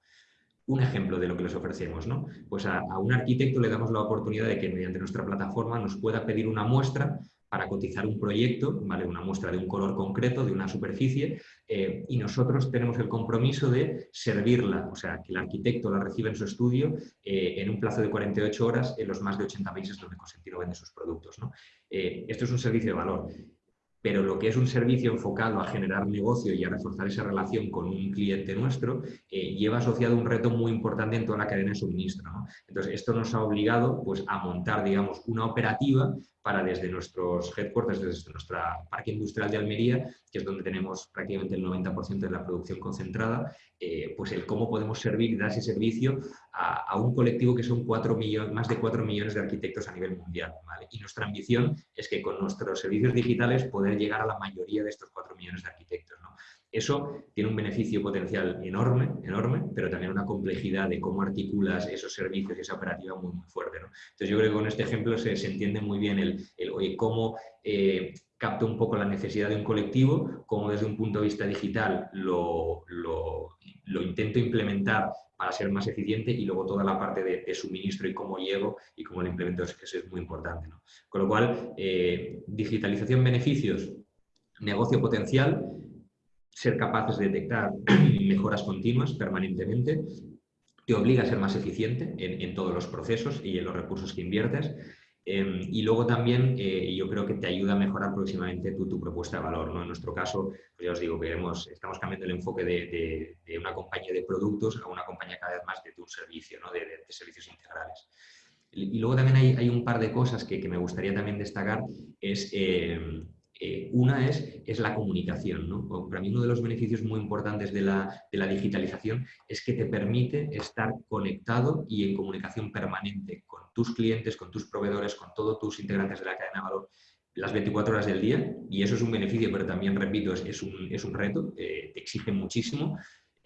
un ejemplo de lo que les ofrecemos. ¿no? Pues a, un arquitecto le damos la oportunidad de que mediante nuestra plataforma nos pueda pedir una muestra para cotizar un proyecto, ¿vale? una muestra de un color concreto, de una superficie, eh, y nosotros tenemos el compromiso de servirla, o sea, que el arquitecto la reciba en su estudio eh, en un plazo de 48 horas en los más de 80 países donde Consentido vende sus productos. ¿no? Eh, esto es un servicio de valor pero lo que es un servicio enfocado a generar negocio y a reforzar esa relación con un cliente nuestro, lleva asociado un reto muy importante en toda la cadena de suministro. Entonces, esto nos ha obligado pues, a montar, digamos, una operativa para desde nuestros headquarters, desde nuestra parque industrial de Almería, que es donde tenemos prácticamente el 90% de la producción concentrada, eh, pues el cómo podemos servir dar ese servicio a, un colectivo que son cuatro millones, más de 4 millones de arquitectos a nivel mundial. Y nuestra ambición es que con nuestros servicios digitales poder llegar a la mayoría de estos 4 millones de arquitectos. Eso tiene un beneficio potencial enorme, enorme, pero también una complejidad de cómo articulas esos servicios y esa operativa muy, muy fuerte. Entonces yo creo que con este ejemplo se, entiende muy bien el, cómo eh, capta un poco la necesidad de un colectivo, cómo desde un punto de vista digital lo, intento implementar para ser más eficiente y luego toda la parte de, suministro y cómo llego y cómo lo implemento, eso es muy importante. Con lo cual, eh, digitalización, beneficios, negocio potencial, ser capaces de detectar mejoras continuas permanentemente, te obliga a ser más eficiente en, todos los procesos y en los recursos que inviertes. Em, y luego también eh, yo creo que te ayuda a mejorar próximamente tu, tu propuesta de valor. ¿no? En nuestro caso, pues ya os digo que estamos cambiando el enfoque de, de, una compañía de productos a una compañía cada vez más de, un servicio, ¿no? de, servicios integrales. Y luego también hay, hay un par de cosas que, que, me gustaría también destacar. Es, em, eh, una es, es, la comunicación. ¿no? Para mí uno de los beneficios muy importantes de la, de la, digitalización es que te permite estar conectado y en comunicación permanente con tus clientes, con tus proveedores, con todos tus integrantes de la cadena de valor las 24 horas del día y eso es un beneficio, pero también, repito, es, es, un, es un, reto, eh, te exige muchísimo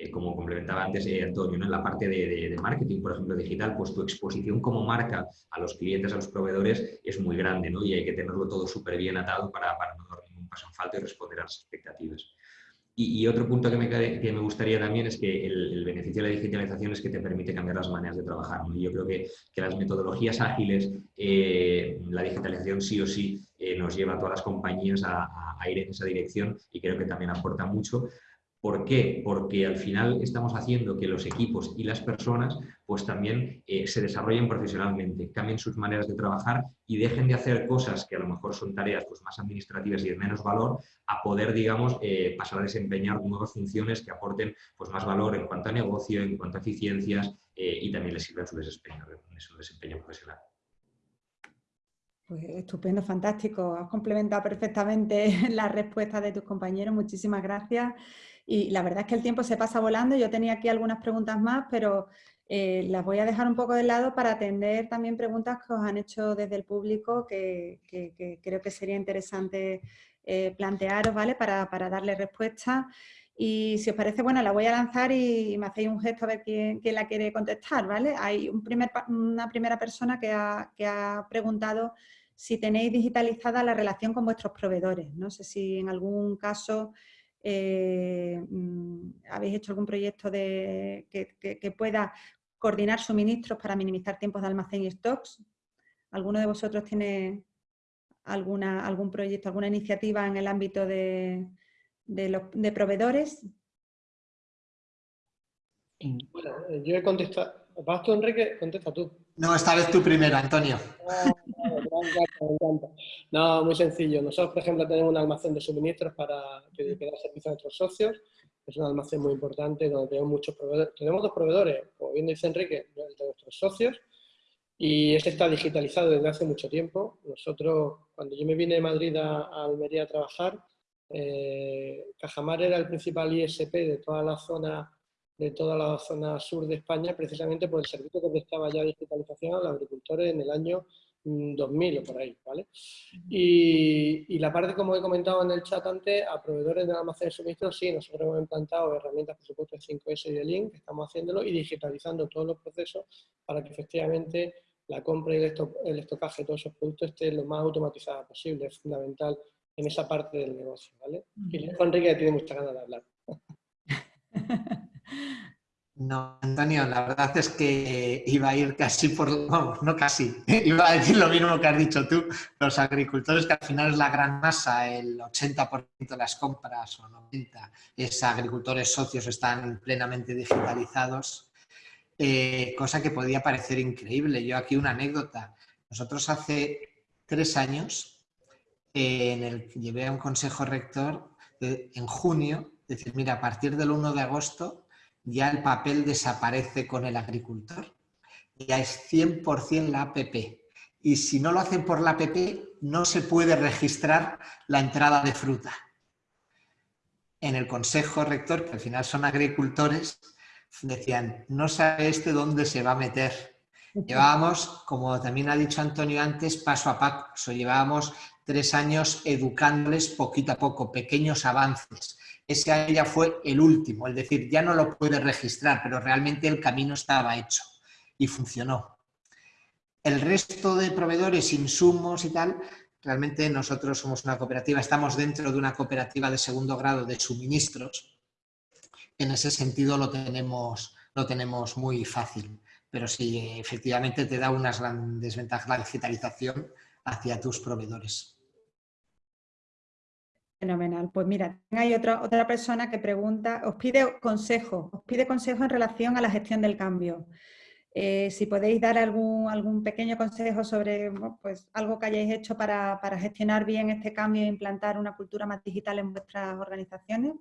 eh, como complementaba antes eh, Antonio, en la parte de, marketing, por ejemplo, digital, pues tu exposición como marca a los clientes, a los proveedores, es muy grande, ¿no? Y hay que tenerlo todo súper bien atado para, no dar ningún paso en falta y responder a las expectativas. Y, otro punto que me, que me, gustaría también es que el, beneficio de la digitalización es que te permite cambiar las maneras de trabajar. ¿no? Yo creo que, que, las metodologías ágiles, eh, la digitalización sí o sí nos lleva a todas las compañías a, ir en esa dirección y creo que también aporta mucho ¿Por qué? Porque al final estamos haciendo que los equipos y las personas pues también eh, se desarrollen profesionalmente, cambien sus maneras de trabajar y dejen de hacer cosas que a lo mejor son tareas pues, más administrativas y de menos valor a poder, digamos, eh, pasar a desempeñar nuevas funciones que aporten pues, más valor en cuanto a negocio, en cuanto a eficiencias eh, y también les sirva su desempeño, su desempeño profesional. Pues estupendo, fantástico. Has complementado perfectamente la respuesta de tus compañeros. Muchísimas gracias. Y la verdad es que el tiempo se pasa volando. Yo tenía aquí algunas preguntas más, pero eh, las voy a dejar un poco de lado para atender también preguntas que os han hecho desde el público que, creo que sería interesante eh, plantearos, ¿vale? Para, darle respuesta. Y si os parece, bueno, la voy a lanzar y me hacéis un gesto a ver quién, la quiere contestar, ¿vale? Hay una primera persona que ha, que ha preguntado si tenéis digitalizada la relación con vuestros proveedores. No sé si en algún caso eh, mm, ¿Habéis hecho algún proyecto de, que, pueda coordinar suministros para minimizar tiempos de almacén y stocks? ¿Alguno de vosotros tiene alguna, algún proyecto, alguna iniciativa en el ámbito de, de, proveedores? Bueno, yo he contestado. ¿Vas tú, Enrique? Contesta tú. No, esta vez tú primero, Antonio. Ah, no, muy sencillo. Nosotros, por ejemplo, tenemos un almacén de suministros para que, da servicio a nuestros socios. Es un almacén muy importante donde tenemos muchos proveedores. Tenemos dos proveedores, como bien dice Enrique, de nuestros socios. Y este está digitalizado desde hace mucho tiempo. Nosotros, cuando yo me vine de Madrid a, Almería a trabajar, eh, Cajamar era el principal ISP de toda la zona de toda la zona sur de España, precisamente por el servicio que prestaba ya digitalización a los agricultores en el año 2000 o por ahí, ¿vale? Y, la parte, como he comentado en el chat antes, a proveedores de almacén de suministros, sí, nosotros hemos implantado herramientas, por supuesto, de 5S y de Link, estamos haciéndolo y digitalizando todos los procesos para que efectivamente la compra y el, estocaje de todos esos productos esté lo más automatizada posible, es fundamental en esa parte del negocio, ¿vale? Y Enrique tiene muchas ganas de hablar. No, Antonio, la verdad es que iba a ir casi por, vamos, no casi, iba a decir lo mismo que has dicho tú, los agricultores, que al final es la gran masa, el 80% de las compras o 90% es agricultores socios, están plenamente digitalizados, eh, cosa que podía parecer increíble. Yo aquí una anécdota, nosotros hace tres años, eh, en el llevé a un consejo rector en junio, decir, mira, a partir del 1 de agosto ya el papel desaparece con el agricultor. Ya es 100% la APP. Y si no lo hacen por la APP, no se puede registrar la entrada de fruta. En el consejo rector, que al final son agricultores, decían, no sabe este dónde se va a meter. Llevábamos, como también ha dicho Antonio antes, paso a paso. Llevábamos tres años educándoles poquito a poco, pequeños avances ese año ya fue el último, es decir, ya no lo puede registrar, pero realmente el camino estaba hecho y funcionó. El resto de proveedores, insumos y tal, realmente nosotros somos una cooperativa, estamos dentro de una cooperativa de segundo grado de suministros. En ese sentido lo tenemos, lo tenemos muy fácil, pero sí, efectivamente te da unas grandes ventajas la digitalización hacia tus proveedores. Fenomenal. Pues mira, hay otra, otra persona que pregunta, os pide consejo, os pide consejo en relación a la gestión del cambio. Eh, si podéis dar algún, algún pequeño consejo sobre pues, algo que hayáis hecho para, gestionar bien este cambio e implantar una cultura más digital en vuestras organizaciones.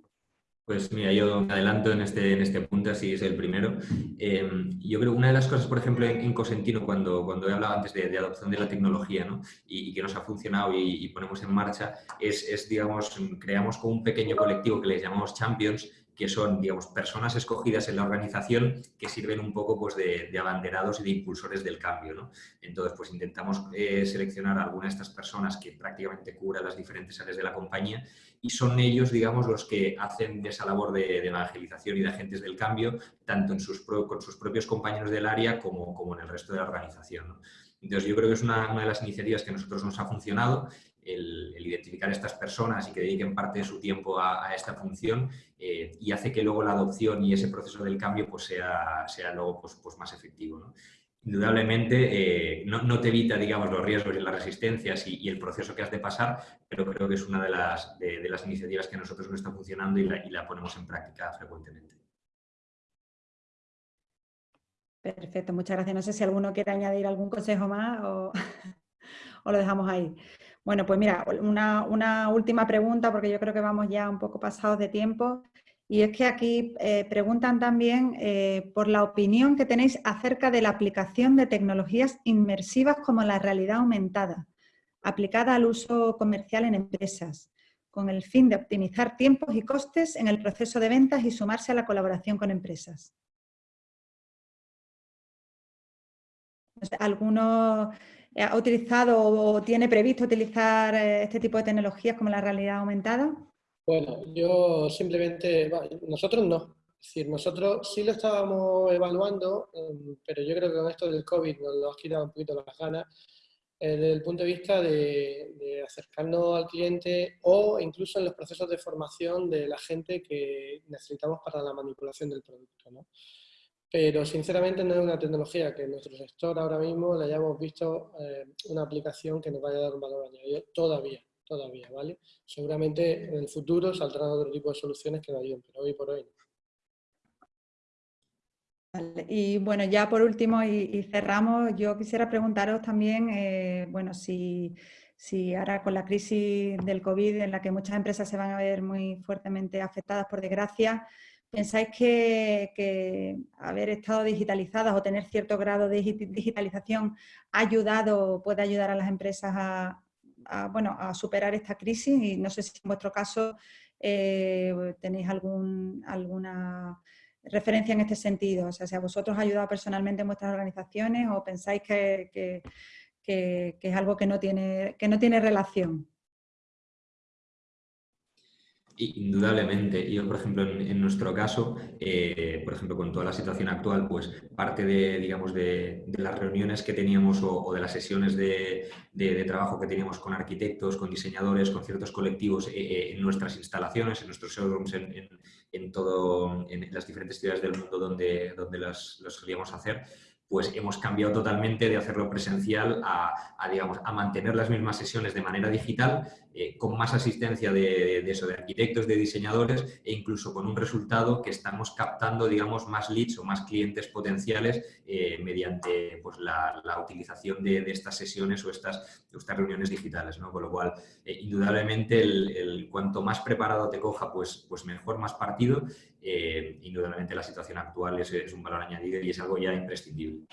Pues mira, yo adelanto en este, en este punto, así es el primero. Eh, yo creo que una de las cosas, por ejemplo, en, Cosentino, cuando, cuando he hablado antes de, adopción de la tecnología ¿no? y, que nos ha funcionado y, ponemos en marcha, es, es, digamos, creamos como un pequeño colectivo que les llamamos Champions, que son, digamos, personas escogidas en la organización que sirven un poco pues, de, abanderados y de impulsores del cambio. ¿no? Entonces, pues intentamos eh, seleccionar a alguna de estas personas que prácticamente cubran las diferentes áreas de la compañía y son ellos, digamos, los que hacen esa labor de, evangelización y de agentes del cambio, tanto en sus con sus propios compañeros del área como, como en el resto de la organización. Entonces, yo creo que es una, una, de las iniciativas que a nosotros nos ha funcionado el, identificar a estas personas y que dediquen parte de su tiempo a, esta función eh, y hace que luego la adopción y ese proceso del cambio pues sea, sea luego pues, pues más efectivo. Indudablemente eh, no, te evita digamos, los riesgos y las resistencias y, el proceso que has de pasar, pero creo que es una de las, de, las iniciativas que nosotros nos está funcionando y la, y la ponemos en práctica frecuentemente. Perfecto, muchas gracias. No sé si alguno quiere añadir algún consejo más o, o lo dejamos ahí. Bueno, pues mira, una, última pregunta, porque yo creo que vamos ya un poco pasados de tiempo, y es que aquí eh, preguntan también eh, por la opinión que tenéis acerca de la aplicación de tecnologías inmersivas como la realidad aumentada, aplicada al uso comercial en empresas, con el fin de optimizar tiempos y costes en el proceso de ventas y sumarse a la colaboración con empresas. ¿Alguno ha utilizado o tiene previsto utilizar eh, este tipo de tecnologías como la realidad aumentada? Bueno, yo simplemente, nosotros no. Es decir, nosotros sí lo estábamos evaluando, em, pero yo creo que con esto del COVID nos lo ha quitado un poquito las ganas, eh, desde el punto de vista de, acercarnos al cliente o incluso en los procesos de formación de la gente que necesitamos para la manipulación del producto. ¿no? pero sinceramente no es una tecnología que en nuestro sector ahora mismo le hayamos visto eh, una aplicación que nos vaya a dar un valor añadido todavía, todavía, ¿vale? Seguramente en el futuro saldrán otro tipo de soluciones que nos ayuden, pero hoy por hoy no. Y bueno, ya por último y, cerramos, yo quisiera preguntaros también, eh, bueno, si, si ahora con la crisis del COVID en la que muchas empresas se van a ver muy fuertemente afectadas por desgracia, ¿Pensáis que, haber estado digitalizadas o tener cierto grado de digitalización ha ayudado puede ayudar a las empresas a, bueno, a superar esta crisis? Y no sé si en vuestro caso eh, tenéis algún, alguna referencia en este sentido. O sea, si a vosotros ha ayudado personalmente en vuestras organizaciones o pensáis que, que es algo que no tiene, que no tiene relación. Indudablemente. Yo, por ejemplo, en, nuestro caso, eh, por ejemplo, con toda la situación actual, pues parte de, digamos, de, las reuniones que teníamos o, de las sesiones de, trabajo que teníamos con arquitectos, con diseñadores, con ciertos colectivos eh, eh, en nuestras instalaciones, en nuestros showrooms, en, todo, en las diferentes ciudades del mundo donde, donde los solíamos hacer, pues hemos cambiado totalmente de hacerlo presencial a, digamos, a mantener las mismas sesiones de manera digital, eh, con más asistencia de, eso, de arquitectos, de diseñadores e incluso con un resultado que estamos captando, digamos, más leads o más clientes potenciales eh, mediante pues, la, utilización de, estas sesiones o estas, estas reuniones digitales. ¿no? Con lo cual, eh, indudablemente, el, cuanto más preparado te coja, pues, pues mejor, más partido. Indudablemente la situación actual es, es un valor añadido y es algo ya imprescindible.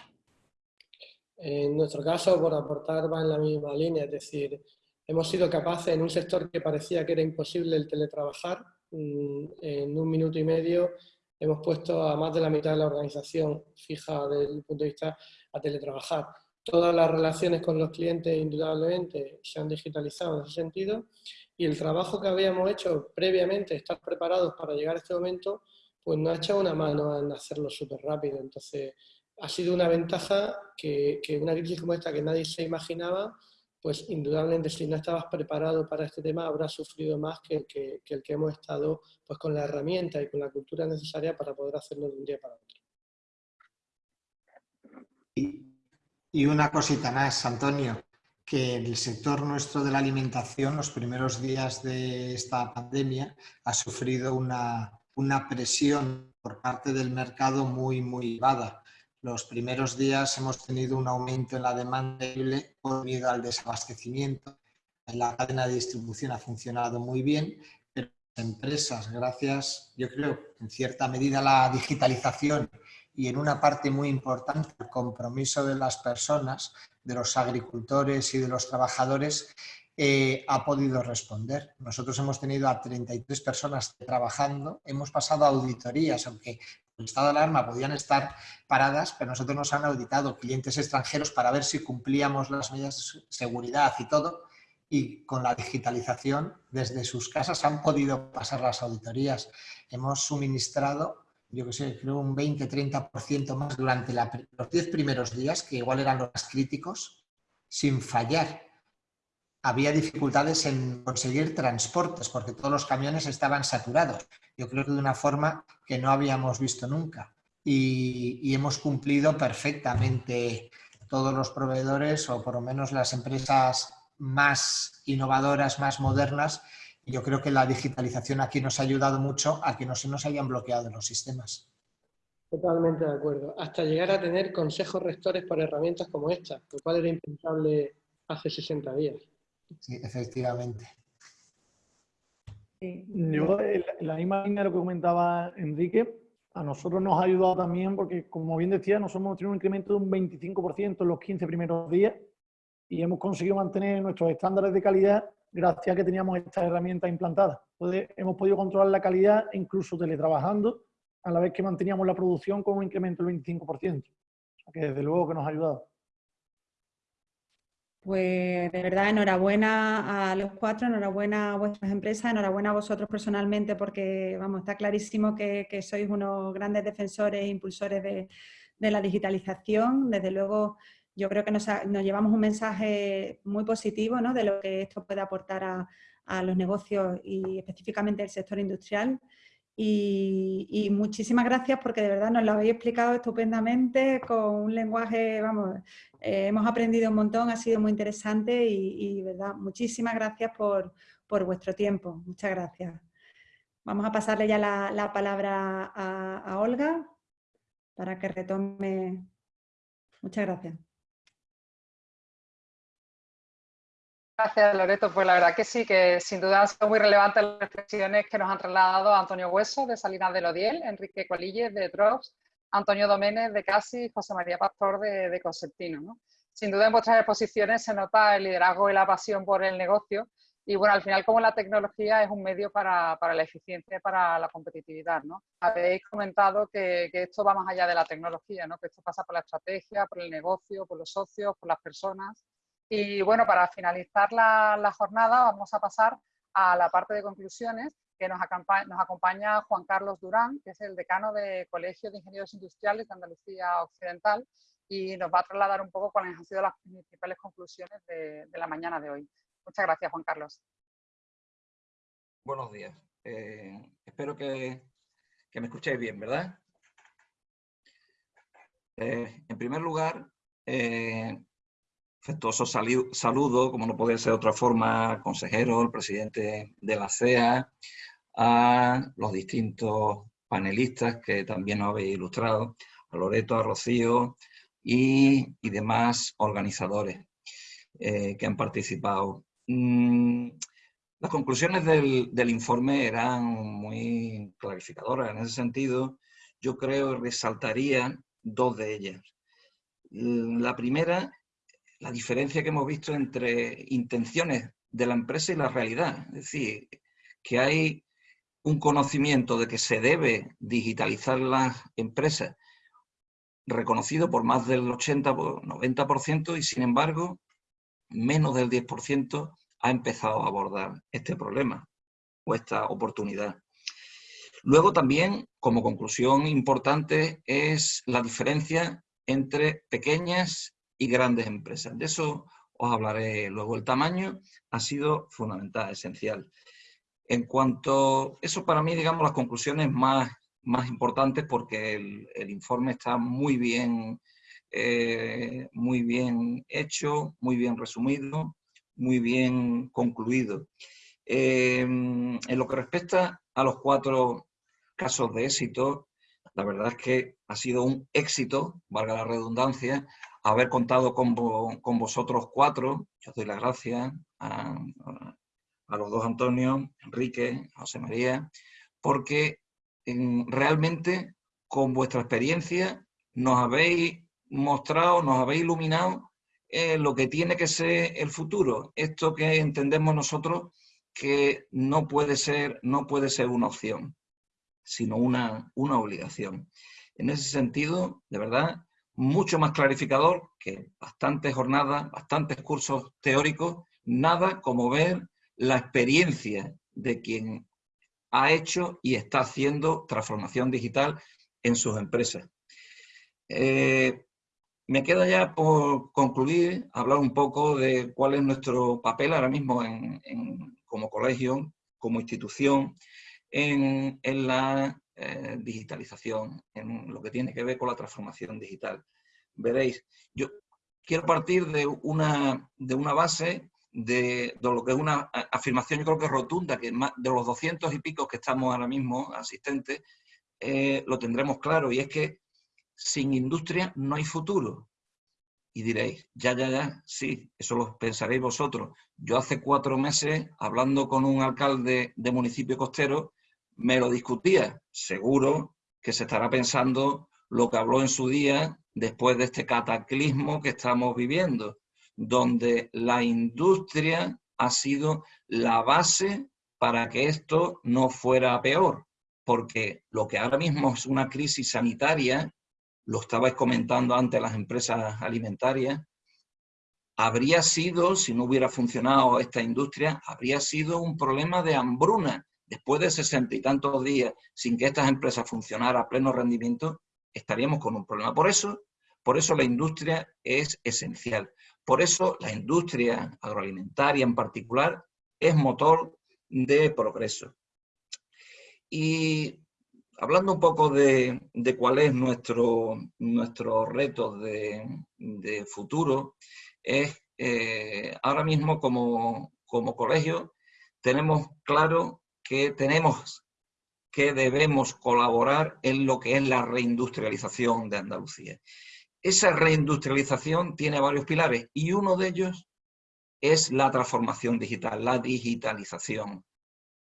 En nuestro caso, por aportar, va en la misma línea, es decir, hemos sido capaces en un sector que parecía que era imposible el teletrabajar, mm, en un minuto y medio hemos puesto a más de la mitad de la organización fija desde el punto de vista a teletrabajar. Todas las relaciones con los clientes indudablemente se han digitalizado en ese sentido y el trabajo que habíamos hecho previamente, estar preparados para llegar a este momento, pues nos ha echado una mano en hacerlo súper rápido. Entonces, ha sido una ventaja que, una crisis como esta que nadie se imaginaba, pues indudablemente si no estabas preparado para este tema habrás sufrido más que, el que hemos estado pues, con la herramienta y con la cultura necesaria para poder hacerlo de un día para otro. Y, una cosita más, Antonio, que el sector nuestro de la alimentación, los primeros días de esta pandemia, ha sufrido una, una presión por parte del mercado muy, muy elevada Los primeros días hemos tenido un aumento en la demanda debido al desabastecimiento. La cadena de distribución ha funcionado muy bien, pero las empresas, gracias, yo creo, en cierta medida la digitalización y en una parte muy importante el compromiso de las personas, de los agricultores y de los trabajadores, eh, ha podido responder. Nosotros hemos tenido a 33 personas trabajando, hemos pasado auditorías, aunque el estado de alarma podían estar paradas, pero nosotros nos han auditado clientes extranjeros para ver si cumplíamos las medidas de seguridad y todo, y con la digitalización desde sus casas han podido pasar las auditorías. Hemos suministrado, yo que creo un 20-30% más durante los 10 primeros días, que igual eran los más críticos, sin fallar había dificultades en conseguir transportes porque todos los camiones estaban saturados. Yo creo que de una forma que no habíamos visto nunca. Y, hemos cumplido perfectamente todos los proveedores o por lo menos las empresas más innovadoras, más modernas. Yo creo que la digitalización aquí nos ha ayudado mucho a que no se nos hayan bloqueado los sistemas. Totalmente de acuerdo. Hasta llegar a tener consejos rectores para herramientas como esta, lo cual era impensable hace 60 días. Sí, efectivamente. Yo, en la misma línea de lo que comentaba Enrique, a nosotros nos ha ayudado también porque, como bien decía, nosotros hemos tenido un incremento de un 25% en los 15 primeros días y hemos conseguido mantener nuestros estándares de calidad gracias a que teníamos estas herramientas implantadas. Hemos podido controlar la calidad incluso teletrabajando, a la vez que manteníamos la producción con un incremento del 25%. O que desde luego que nos ha ayudado. Pues de verdad, enhorabuena a los cuatro, enhorabuena a vuestras empresas, enhorabuena a vosotros personalmente, porque vamos, está clarísimo que, sois unos grandes defensores e impulsores de, la digitalización. Desde luego, yo creo que nos, llevamos un mensaje muy positivo ¿no? de lo que esto puede aportar a, los negocios y específicamente el sector industrial. Y, muchísimas gracias porque de verdad nos lo habéis explicado estupendamente con un lenguaje, vamos, eh, hemos aprendido un montón, ha sido muy interesante y, verdad, muchísimas gracias por, vuestro tiempo. Muchas gracias. Vamos a pasarle ya la, palabra a Olga para que retome. Muchas gracias. Gracias, Loreto. Pues la verdad que sí, que sin duda han sido muy relevantes las reflexiones que nos han trasladado Antonio Hueso de Salinas de Lodiel, Enrique Colilles de Drops, Antonio Doménez de Casi y José María Pastor de, de Concertino. Sin duda en vuestras exposiciones se nota el liderazgo y la pasión por el negocio y bueno, al final como la tecnología es un medio para, la eficiencia y para la competitividad. ¿no? Habéis comentado que, que, esto va más allá de la tecnología, ¿no? que esto pasa por la estrategia, por el negocio, por los socios, por las personas y bueno, para finalizar la, jornada vamos a pasar a la parte de conclusiones que nos acompaña, Juan Carlos Durán, que es el decano de Colegio de Ingenieros Industriales de Andalucía Occidental y nos va a trasladar un poco cuáles han sido las principales conclusiones de, la mañana de hoy. Muchas gracias, Juan Carlos. Buenos días. Eh, espero que, me escuchéis bien, ¿verdad? Eh, en primer lugar, eh, afectuoso saludo, como no puede ser de otra forma, consejero, el presidente de la CEA, a los distintos panelistas que también nos habéis ilustrado, a Loreto, a Rocío y, demás organizadores eh, que han participado. Mm, las conclusiones del, del, informe eran muy clarificadoras. En ese sentido, yo creo que resaltaría dos de ellas. La primera la diferencia que hemos visto entre intenciones de la empresa y la realidad. Es decir, que hay un conocimiento de que se debe digitalizar las empresas reconocido por más del 80-90% y sin embargo menos del 10% ha empezado a abordar este problema o esta oportunidad. Luego también, como conclusión importante, es la diferencia entre pequeñas y grandes empresas. De eso os hablaré luego. El tamaño ha sido fundamental, esencial. En cuanto, eso para mí, digamos, las conclusiones más, más importantes porque el, informe está muy bien, eh, muy bien hecho, muy bien resumido, muy bien concluido. Em, en lo que respecta a los cuatro casos de éxito, la verdad es que ha sido un éxito, valga la redundancia, haber contado con, vosotros cuatro. Yo doy las gracias a, los dos Antonio, Enrique, José María, porque realmente con vuestra experiencia nos habéis mostrado, nos habéis iluminado eh, lo que tiene que ser el futuro. Esto que entendemos nosotros que no puede ser, no puede ser una opción, sino una, una obligación. En ese sentido, de verdad, mucho más clarificador que bastantes jornadas, bastantes cursos teóricos, nada como ver la experiencia de quien ha hecho y está haciendo transformación digital en sus empresas. Eh, me queda ya por concluir, hablar un poco de cuál es nuestro papel ahora mismo como colegio, como institución, en, la eh, digitalización, en lo que tiene que ver con la transformación digital. Veréis, yo quiero partir de una, de una base de, lo que es una afirmación, yo creo que rotunda, que de los 200 y pico que estamos ahora mismo asistentes, eh, lo tendremos claro, y es que sin industria no hay futuro. Y diréis, ya, ya, ya, sí, eso lo pensaréis vosotros. Yo hace cuatro meses, hablando con un alcalde de municipio costero, me lo discutía. Seguro que se estará pensando lo que habló en su día después de este cataclismo que estamos viviendo, donde la industria ha sido la base para que esto no fuera peor, porque lo que ahora mismo es una crisis sanitaria, lo estabais comentando antes las empresas alimentarias, habría sido, si no hubiera funcionado esta industria, habría sido un problema de hambruna. Después de sesenta y tantos días sin que estas empresas funcionaran a pleno rendimiento, estaríamos con un problema. Por eso, por eso la industria es esencial. Por eso la industria agroalimentaria en particular es motor de progreso. Y hablando un poco de, cuál es nuestro, reto de, futuro, es eh, ahora mismo como, como colegio tenemos claro que tenemos que debemos colaborar en lo que es la reindustrialización de Andalucía. Esa reindustrialización tiene varios pilares y uno de ellos es la transformación digital, la digitalización.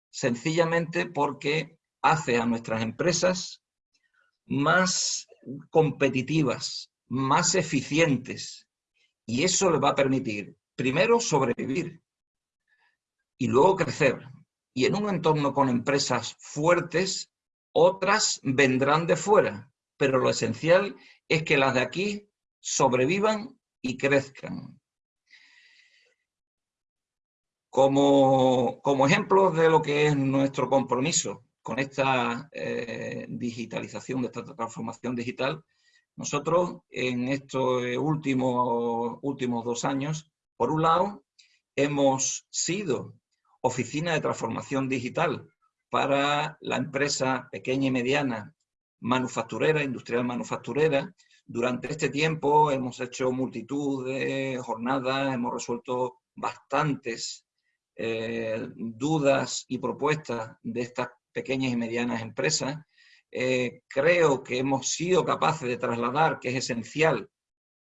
Sencillamente porque hace a nuestras empresas más competitivas, más eficientes y eso les va a permitir primero sobrevivir y luego crecer, y en un entorno con empresas fuertes, otras vendrán de fuera, pero lo esencial es que las de aquí sobrevivan y crezcan. Como, como ejemplo de lo que es nuestro compromiso con esta eh, digitalización, de esta transformación digital, nosotros en estos últimos, últimos dos años, por un lado, hemos sido oficina de transformación digital para la empresa pequeña y mediana manufacturera, industrial manufacturera. Durante este tiempo hemos hecho multitud de jornadas, hemos resuelto bastantes eh, dudas y propuestas de estas pequeñas y medianas empresas. Eh, creo que hemos sido capaces de trasladar, que es esencial,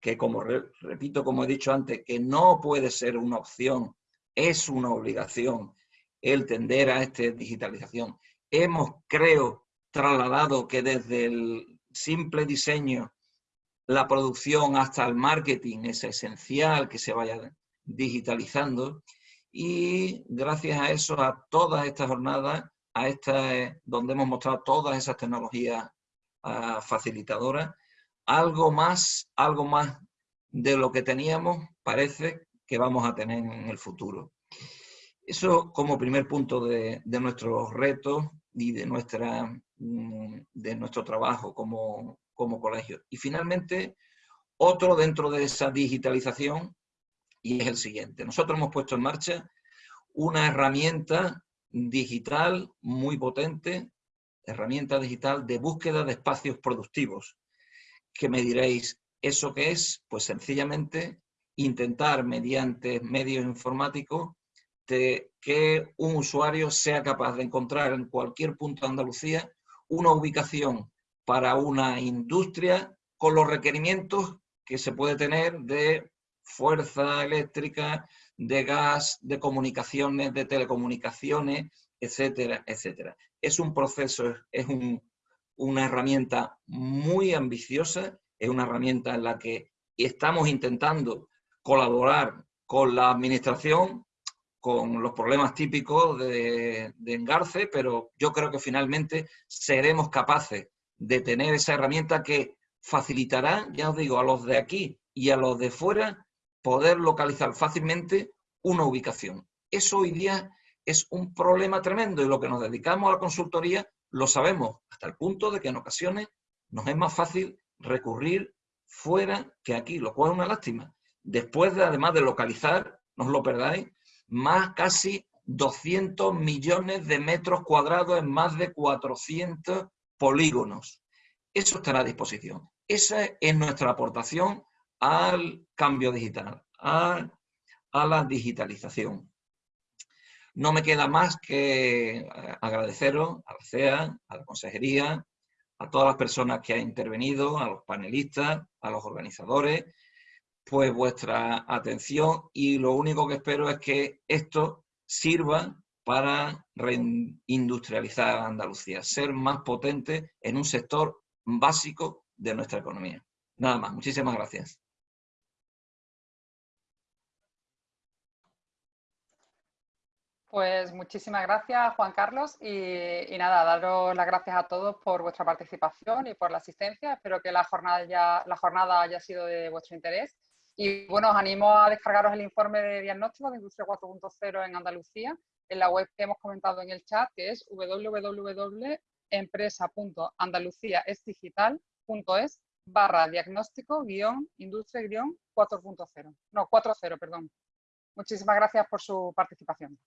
que como repito, como he dicho antes, que no puede ser una opción es una obligación el tender a esta digitalización. Hemos, creo, trasladado que desde el simple diseño, la producción hasta el marketing es esencial que se vaya digitalizando y gracias a eso, a todas estas jornadas, a esta, donde hemos mostrado todas esas tecnologías ah, facilitadoras, algo más, algo más de lo que teníamos parece que vamos a tener en el futuro. Eso como primer punto de, nuestros retos y de, nuestra, mm, de nuestro trabajo como, como colegio. Y finalmente, otro dentro de esa digitalización, y es el siguiente. Nosotros hemos puesto en marcha una herramienta digital muy potente, herramienta digital de búsqueda de espacios productivos. Que me diréis, ¿eso qué es? Pues sencillamente intentar mediante medios informáticos que un usuario sea capaz de encontrar en cualquier punto de Andalucía una ubicación para una industria con los requerimientos que se puede tener de fuerza eléctrica, de gas, de comunicaciones, de telecomunicaciones, etcétera, etcétera. Es un proceso, es una herramienta muy ambiciosa, es una herramienta en la que estamos intentando colaborar con la administración, con los problemas típicos de, engarce, pero yo creo que finalmente seremos capaces de tener esa herramienta que facilitará, ya os digo, a los de aquí y a los de fuera poder localizar fácilmente una ubicación. Eso hoy día es un problema tremendo y lo que nos dedicamos a la consultoría lo sabemos, hasta el punto de que en ocasiones nos es más fácil recurrir fuera que aquí, lo cual es una lástima. Después de, además de localizar, no os lo perdáis, más casi 200 millones de metros cuadrados en más de 400 polígonos. Eso estará a disposición. Esa es nuestra aportación al cambio digital, a, la digitalización. No me queda más que eh, agradeceros a la CEA, a la Consejería, a todas las personas que han intervenido, a los panelistas, a los organizadores, pues vuestra atención y lo único que espero es que esto sirva para reindustrializar Andalucía, ser más potente en un sector básico de nuestra economía. Nada más, muchísimas gracias. Pues muchísimas gracias, Juan Carlos, y, nada, daros las gracias a todos por vuestra participación y por la asistencia. Espero que la jornada, ya, la jornada haya sido de vuestro interés. Y bueno, os animo a descargaros el informe de diagnóstico de Industria 4.0 en Andalucía, en la web que hemos comentado en el chat, que es www.empresa.andaluciaesdigital.es barra diagnóstico guion industria guion 4.0. No, 4.0, perdón. Muchísimas gracias por su participación.